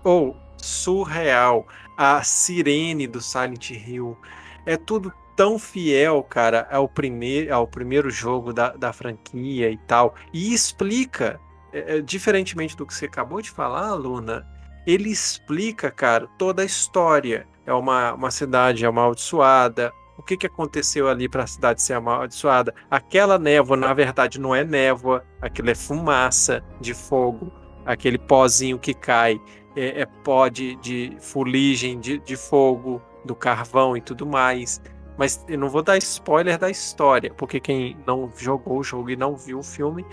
Ou surreal. A sirene do Silent Hill. É tudo tão fiel, cara, ao, primeir, ao primeiro jogo da, da franquia e tal. E explica, é, é, diferentemente do que você acabou de falar, Luna, ele explica, cara, toda a história. É uma, uma cidade amaldiçoada. O que, que aconteceu ali para a cidade ser amaldiçoada? Aquela névoa, na verdade, não é névoa, aquilo é fumaça de fogo. Aquele pozinho que cai é, é pó de, de fuligem de, de fogo, do carvão e tudo mais. Mas eu não vou dar spoiler da história, porque quem não jogou o jogo e não viu o filme,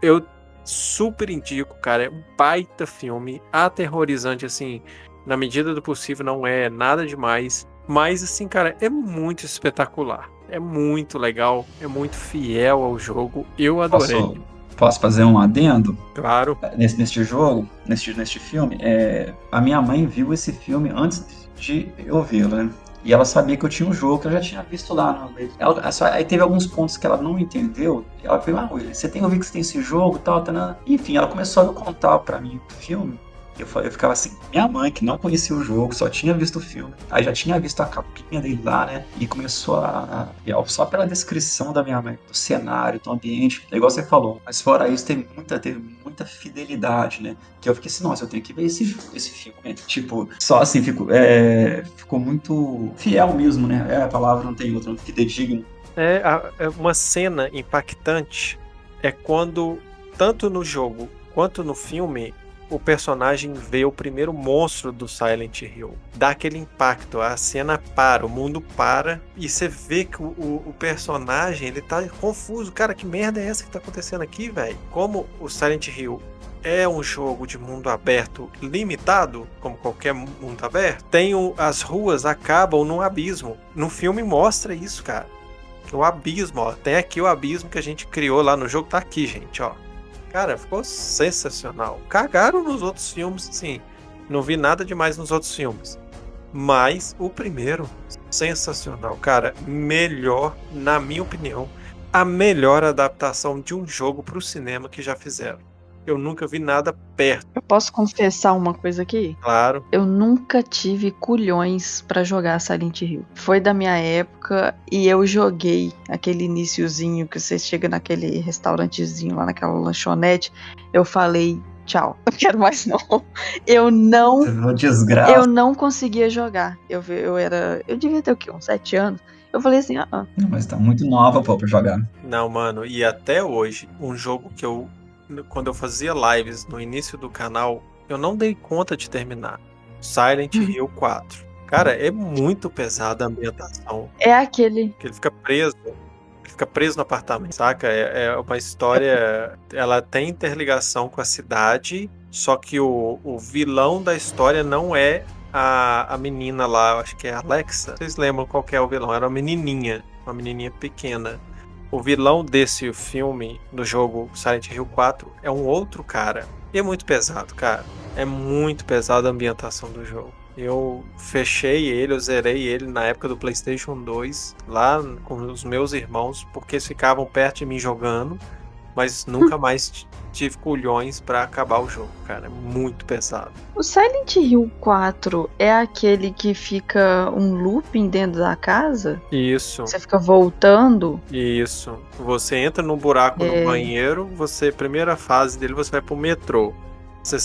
eu super indico, cara. É um baita filme, aterrorizante, assim, na medida do possível, não é nada demais. Mas, assim, cara, é muito espetacular. É muito legal, é muito fiel ao jogo. Eu adorei. Posso, posso fazer um adendo? Claro. Nesse, neste jogo, neste, neste filme, é, a minha mãe viu esse filme antes de eu vê-lo, né? E ela sabia que eu tinha um jogo que eu já tinha visto lá. No... ela, só, aí teve alguns pontos que ela não entendeu. Ela falou, ah, William, você tem ouvido que você tem esse jogo e tal, tal, Enfim, ela começou a contar pra mim o filme. Eu, eu ficava assim, minha mãe, que não conhecia o jogo, só tinha visto o filme, aí já tinha visto a capinha dele lá, né? E começou a. a só pela descrição da minha mãe, do cenário, do ambiente, é igual você falou. Mas fora isso, teve muita, teve muita fidelidade, né? Que eu fiquei assim, nossa, eu tenho que ver esse, esse filme. Tipo, só assim, fico, é, ficou muito fiel mesmo, né? É, a palavra não tem outra, fidedigno. É, é uma cena impactante é quando, tanto no jogo quanto no filme, o personagem vê o primeiro monstro do Silent Hill. Dá aquele impacto, a cena para, o mundo para e você vê que o, o, o personagem ele tá confuso. Cara, que merda é essa que tá acontecendo aqui, velho? Como o Silent Hill é um jogo de mundo aberto limitado, como qualquer mundo aberto, tem o, as ruas acabam num abismo. No filme mostra isso, cara. O abismo, ó. Tem aqui o abismo que a gente criou lá no jogo, tá aqui, gente, ó. Cara, ficou sensacional. Cagaram nos outros filmes, sim. Não vi nada demais nos outros filmes. Mas o primeiro, sensacional. Cara, melhor, na minha opinião, a melhor adaptação de um jogo para o cinema que já fizeram. Eu nunca vi nada perto. Eu posso confessar uma coisa aqui? Claro. Eu nunca tive culhões para jogar Silent Hill. Foi da minha época e eu joguei aquele iníciozinho que você chega naquele restaurantezinho lá naquela lanchonete. Eu falei, tchau, não quero mais não. Eu não. Desgraça. Eu não conseguia jogar. Eu, eu era. Eu devia ter o quê? Uns sete anos. Eu falei assim, ah. ah. Mas tá muito nova, pô, pra jogar. Não, mano, e até hoje, um jogo que eu quando eu fazia lives no início do canal, eu não dei conta de terminar. Silent hum. Hill 4. Cara, é muito pesada a ambientação. É aquele. Que ele fica preso. Ele fica preso no apartamento, saca? É, é uma história. Ela tem interligação com a cidade, só que o, o vilão da história não é a, a menina lá, acho que é a Alexa. Vocês lembram qual é o vilão? Era uma menininha, uma menininha pequena o vilão desse filme, do jogo Silent Hill 4, é um outro cara. E é muito pesado, cara. É muito pesado a ambientação do jogo. Eu fechei ele, eu zerei ele na época do PlayStation 2, lá com os meus irmãos, porque eles ficavam perto de mim jogando mas nunca mais tive culhões para acabar o jogo, cara. É muito pesado. O Silent Hill 4 é aquele que fica um looping dentro da casa? Isso. Você fica voltando? Isso. Você entra num buraco é... no banheiro, você, primeira fase dele, você vai pro metrô. Você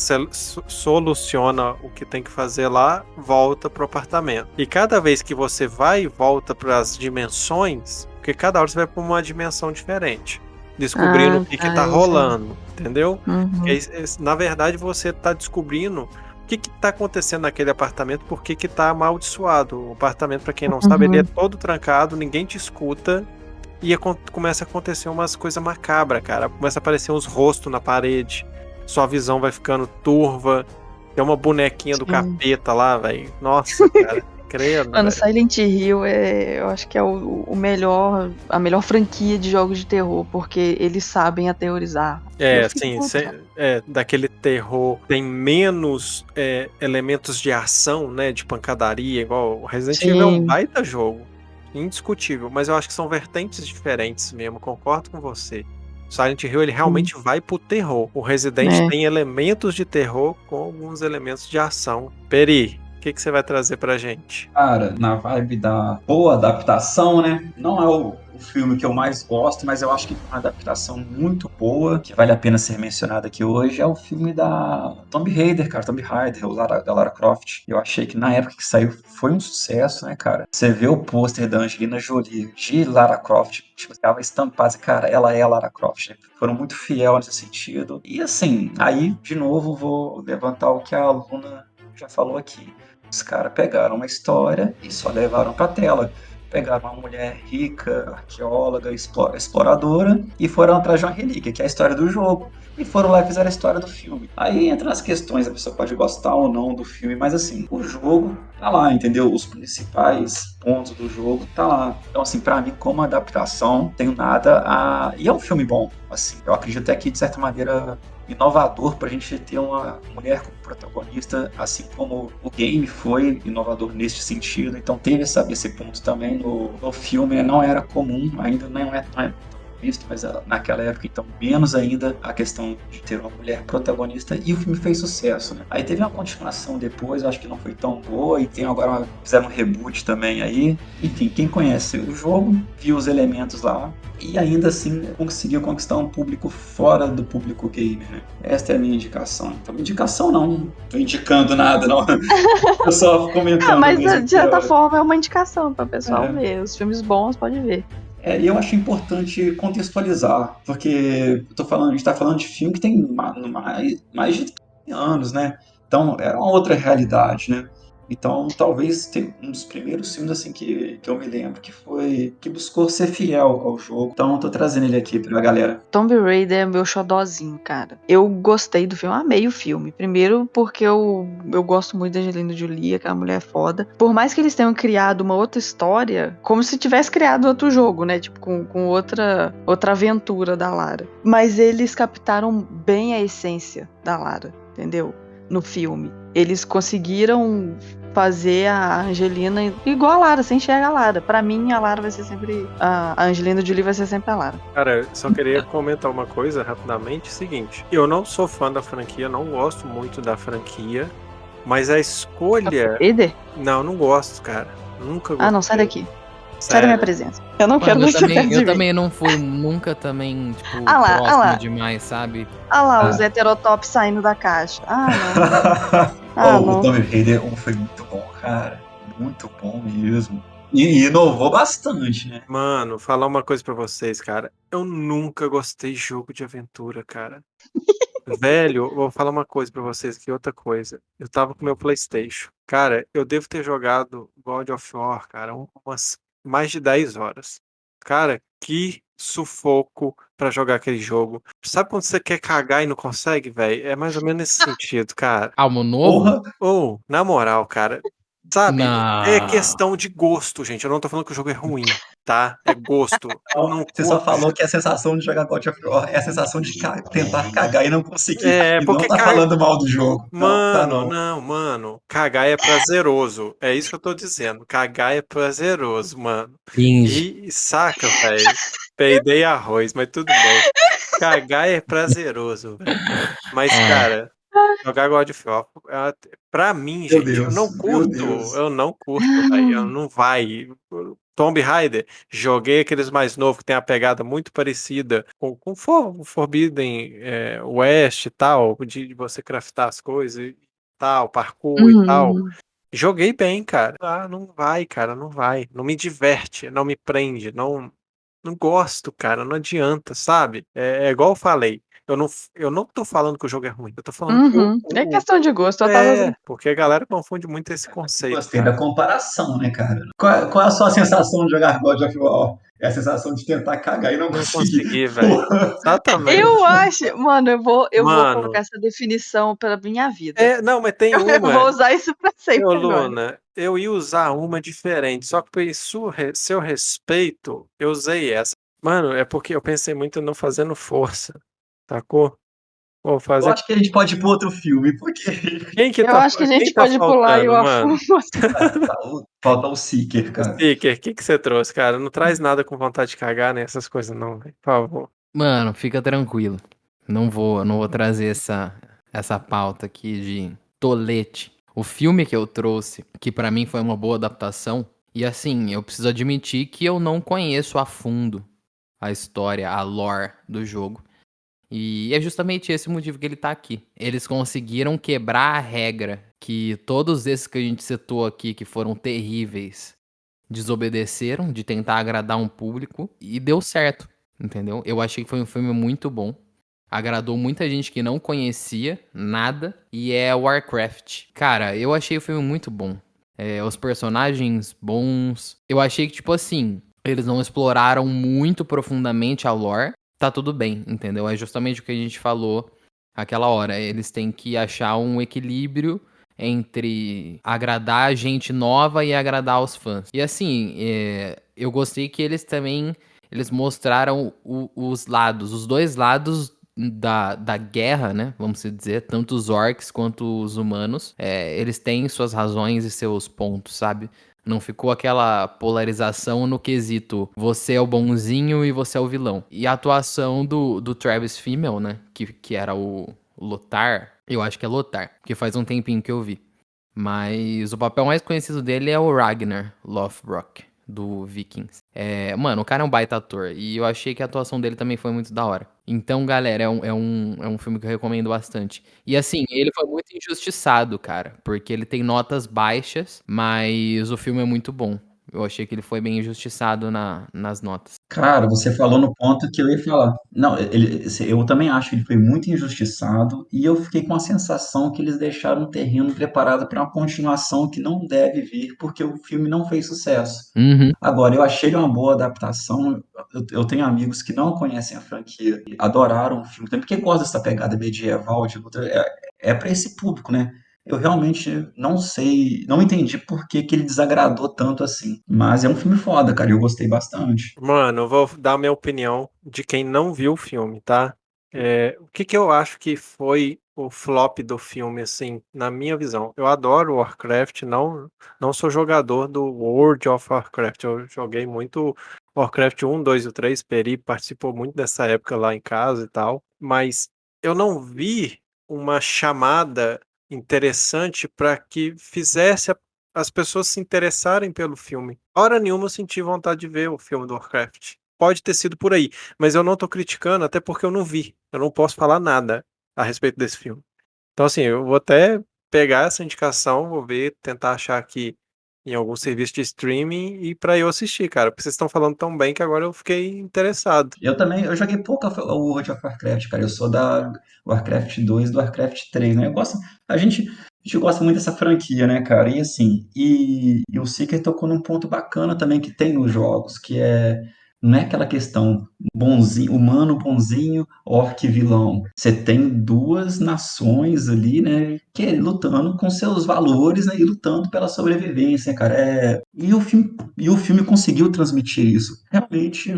soluciona o que tem que fazer lá, volta pro apartamento. E cada vez que você vai e volta para as dimensões, porque cada hora você vai para uma dimensão diferente descobrindo ah, o que, tá, que tá rolando, entendeu? Uhum. na verdade, você tá descobrindo o que, que tá acontecendo naquele apartamento, por que, que tá amaldiçoado. O apartamento, para quem não uhum. sabe, ele é uhum. todo trancado, ninguém te escuta. E começa a acontecer umas coisas macabras, cara. Começa a aparecer uns rostos na parede. Sua visão vai ficando turva. Tem uma bonequinha do capeta lá, velho. Nossa, cara. Credo. Mano, Silent Hill é, eu acho que é o, o, melhor, a melhor franquia de jogos de terror, porque eles sabem aterrorizar. É, sim, é, daquele terror tem menos é, elementos de ação, né, de pancadaria, igual o Resident. Evil é um baita jogo, indiscutível, mas eu acho que são vertentes diferentes mesmo, concordo com você. Silent Hill ele realmente hum. vai pro terror. O Resident é. tem elementos de terror com alguns elementos de ação. Peri, que, que você vai trazer pra gente? Cara, na vibe da boa adaptação, né? Não é o, filme que eu mais gosto, mas eu acho que uma adaptação muito boa, que vale a pena ser mencionada aqui hoje, é o filme da Tomb Raider, cara, Tomb Raider, Lara, da Lara Croft. Eu achei que na época que saiu foi um sucesso, né, cara? Você vê o pôster da Angelina Jolie de Lara Croft, tipo, ela estampada, cara, ela é a Lara Croft, né? Foram muito fiel nesse sentido. E assim, aí, de novo, vou levantar o que a Luna já falou aqui. Os caras pegaram uma história e só levaram pra tela. Pegaram uma mulher rica, arqueóloga, exploradora e foram atrás de uma relíquia, que é a história do jogo. E foram lá e fizeram a história do filme. Aí entra as questões, a pessoa pode gostar ou não do filme, mas assim, o jogo tá lá, entendeu? Os principais pontos do jogo tá lá. Então, assim, para mim, como adaptação, tenho nada a. E é um filme bom, assim. Eu acredito até que, de certa maneira, inovador para a gente ter uma mulher como protagonista, assim como o game foi inovador neste sentido. Então teve esse ponto também no, no filme, não era comum, ainda não é, não é visto, mas ah, naquela época, então, menos ainda a questão de ter uma mulher protagonista e o filme fez sucesso, né? Aí teve uma continuação depois, acho que não foi tão boa, e tem agora uma, fizeram um reboot também aí. Enfim, quem conhece o jogo, viu os elementos lá e ainda assim conseguiu conquistar um público fora do público gamer, né? Esta é a minha indicação. Então, indicação não, não tô indicando nada, não. Eu só comentando. Ah, mas de certa forma é uma indicação para o pessoal é. ver. Os filmes bons pode ver. É, eu acho importante contextualizar, porque eu tô falando, a gente está falando de filme que tem mais, mais de anos, né? Então era uma outra realidade, né? Então, talvez tenha um dos primeiros filmes assim que, que eu me lembro que foi que buscou ser fiel ao jogo. Então, tô trazendo ele aqui pra galera. Tomb Raider é meu xodózinho, cara. Eu gostei do filme, amei o filme. Primeiro porque eu, eu gosto muito da Angelina Jolie, aquela mulher é foda. Por mais que eles tenham criado uma outra história, como se tivesse criado outro jogo, né? Tipo, com, com outra, outra aventura da Lara. Mas eles captaram bem a essência da Lara, entendeu? No filme. Eles conseguiram fazer a Angelina igual a Lara, sem enxerga a Lara. Pra mim, a Lara vai ser sempre. A Angelina Jolie vai ser sempre a Lara. Cara, só queria comentar uma coisa rapidamente: seguinte, eu não sou fã da franquia, não gosto muito da franquia, mas a escolha. Vader? Não, não gosto, cara. Nunca gostei. Ah, não, sai daqui. Sai da minha presença. Eu não Mano, quero eu também, Eu também não fui nunca também, tipo, ah lá, próximo ah lá. demais, sabe? Ah lá, ah. os heterotops saindo da caixa. Ah, não. ah, oh, não. O Tomb Raider 1 foi muito bom, cara. Muito bom mesmo. E inovou bastante, né? Mano, falar uma coisa para vocês, cara. Eu nunca gostei de jogo de aventura, cara. Velho, vou falar uma coisa para vocês aqui, outra coisa. Eu tava com meu PlayStation. Cara, eu devo ter jogado God of War, cara, umas mais de 10 horas. Cara, que sufoco para jogar aquele jogo. Sabe quando você quer cagar e não consegue, velho? É mais ou menos nesse sentido, cara. Almo novo? Ou, oh, na moral, cara. Sabe? Não. É questão de gosto, gente. Eu não tô falando que o jogo é ruim tá? É gosto. Não, você só falou que é a sensação de jogar God of War é a sensação de ca tentar cagar e não conseguir. É, e porque não tá falando mal do jogo. Mano, não, tá não. não, mano. Cagar é prazeroso. É isso que eu tô dizendo. Cagar é prazeroso, mano. Finge. E saca, velho. Peidei arroz, mas tudo bem. Cagar é prazeroso, velho. Mas, é. cara, Jogar God of War, é pra mim, gente, Deus, eu não curto, eu não curto, véio, não vai. Tomb Raider, joguei aqueles mais novos que tem a pegada muito parecida com, com For, Forbidden é, West e tal, de, de, você craftar as coisas e tal, parkour uhum. e tal. Uhum. Joguei bem, cara. Ah, não vai, cara, não vai. Não me diverte, não me prende, não, não gosto, cara, não adianta, sabe? É, é igual eu falei. Eu não, eu não tô falando que o jogo é ruim, eu tô falando uhum. que É questão de gosto, eu é, tava... porque a galera confunde muito esse conceito. Gostei cara. da comparação, né, cara? Qual, qual, é a sua sensação de jogar God of War? É a sensação de tentar cagar e não, não conseguir. velho. Exatamente. Eu acho, mano, eu vou, eu mano, vou colocar essa definição pra minha vida. É, não, mas tem uma. Eu vou usar isso pra sempre. Ô, Luna, eu ia usar uma diferente, só que por seu respeito, eu usei essa. Mano, é porque eu pensei muito não fazendo força. Sacou? Vou fazer... Eu acho que a gente pode ir para outro filme, porque. Quem que eu tá, acho que a gente tá pode tá pular e o Afumo. Falta o Seeker, cara. Seeker, o que, que você trouxe, cara? Não traz nada com vontade de cagar, né? Essas coisas, não, por favor. Mano, fica tranquilo. Não vou, não vou trazer essa, essa pauta aqui de tolete. O filme que eu trouxe, que para mim foi uma boa adaptação, e assim, eu preciso admitir que eu não conheço a fundo a história, a lore do jogo. E é justamente esse o motivo que ele tá aqui. Eles conseguiram quebrar a regra que todos esses que a gente citou aqui, que foram terríveis, desobedeceram de tentar agradar um público e deu certo, entendeu? Eu achei que foi um filme muito bom. Agradou muita gente que não conhecia nada e é Warcraft. Cara, eu achei o filme muito bom. É, os personagens bons. Eu achei que, tipo assim, eles não exploraram muito profundamente a lore, tá tudo bem, entendeu? É justamente o que a gente falou aquela hora. Eles têm que achar um equilíbrio entre agradar a gente nova e agradar os fãs. E assim, é, eu gostei que eles também eles mostraram o, os lados, os dois lados da, da guerra, né? Vamos dizer, tanto os orcs quanto os humanos, é, eles têm suas razões e seus pontos, sabe? Não ficou aquela polarização no quesito você é o bonzinho e você é o vilão. E a atuação do, do Travis Fimmel, né? Que, que era o Lotar. Eu acho que é Lotar, porque faz um tempinho que eu vi. Mas o papel mais conhecido dele é o Ragnar Lothbrok do Vikings. É, mano, o cara é um baita ator. E eu achei que a atuação dele também foi muito da hora. Então, galera, é um, é um, é um filme que eu recomendo bastante. E assim, ele foi muito injustiçado, cara. Porque ele tem notas baixas, mas o filme é muito bom. Eu achei que ele foi bem injustiçado na, nas notas. Cara, você falou no ponto que eu ia falar. Não, ele, eu também acho que ele foi muito injustiçado e eu fiquei com a sensação que eles deixaram o terreno preparado para uma continuação que não deve vir porque o filme não fez sucesso. Uhum. Agora, eu achei ele uma boa adaptação. Eu, eu tenho amigos que não conhecem a franquia, adoraram o filme, também porque gostam dessa pegada medieval, tipo, é, é para esse público, né? Eu realmente não sei, não entendi por que, que ele desagradou tanto assim. Mas é um filme foda, cara, eu gostei bastante. Mano, eu vou dar minha opinião de quem não viu o filme, tá? É, o que, que eu acho que foi o flop do filme, assim, na minha visão? Eu adoro Warcraft, não, não sou jogador do World of Warcraft. Eu joguei muito Warcraft 1, 2 e 3, Peri participou muito dessa época lá em casa e tal, mas eu não vi uma chamada interessante para que fizesse a, as pessoas se interessarem pelo filme. Hora nenhuma eu senti vontade de ver o filme do Warcraft. Pode ter sido por aí, mas eu não estou criticando, até porque eu não vi. Eu não posso falar nada a respeito desse filme. Então, assim, eu vou até pegar essa indicação, vou ver, tentar achar aqui em algum serviço de streaming e para eu assistir, cara. Porque vocês estão falando tão bem que agora eu fiquei interessado. Eu também, eu joguei pouco o World of Warcraft, cara. Eu sou da Warcraft 2 e do Warcraft 3, né? Eu gosto, a gente, a gente gosta muito dessa franquia, né, cara? E assim, e, e o Seeker tocou num ponto bacana também que tem nos jogos, que é não é aquela questão bonzinho, humano bonzinho, orc vilão. Você tem duas nações ali, né, que é lutando com seus valores né, e lutando pela sobrevivência, cara. É... E, o filme, e o filme conseguiu transmitir isso. Realmente,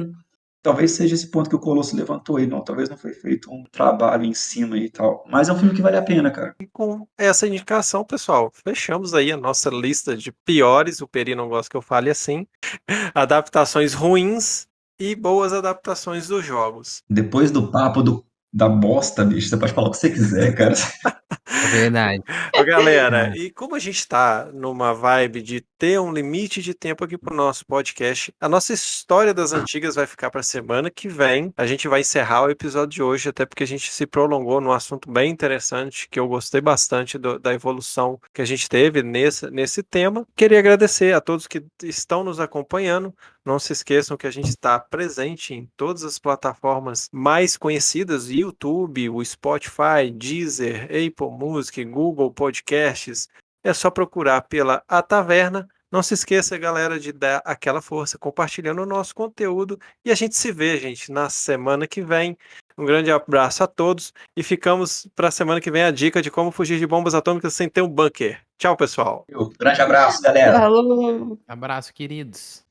talvez seja esse ponto que o Colosso levantou aí. Não, talvez não foi feito um trabalho em cima e tal. Mas é um filme que vale a pena, cara. E com essa indicação, pessoal, fechamos aí a nossa lista de piores. O Peri não gosta que eu fale assim. Adaptações ruins e boas adaptações dos jogos. Depois do papo do, da bosta, bicho, você pode falar o que você quiser, cara. É verdade. Ô, galera, e como a gente tá numa vibe de ter um limite de tempo aqui pro nosso podcast, a nossa história das antigas vai ficar pra semana que vem. A gente vai encerrar o episódio de hoje, até porque a gente se prolongou num assunto bem interessante, que eu gostei bastante do, da evolução que a gente teve nesse, nesse tema. Queria agradecer a todos que estão nos acompanhando. Não se esqueçam que a gente está presente em todas as plataformas mais conhecidas: YouTube, o Spotify, Deezer, Apple Music, Google Podcasts. É só procurar pela A Taverna. Não se esqueça, galera, de dar aquela força compartilhando o nosso conteúdo. E a gente se vê, gente, na semana que vem. Um grande abraço a todos e ficamos para a semana que vem a dica de como fugir de bombas atômicas sem ter um bunker. Tchau, pessoal. Um grande abraço, galera. Falou! Abraço, queridos.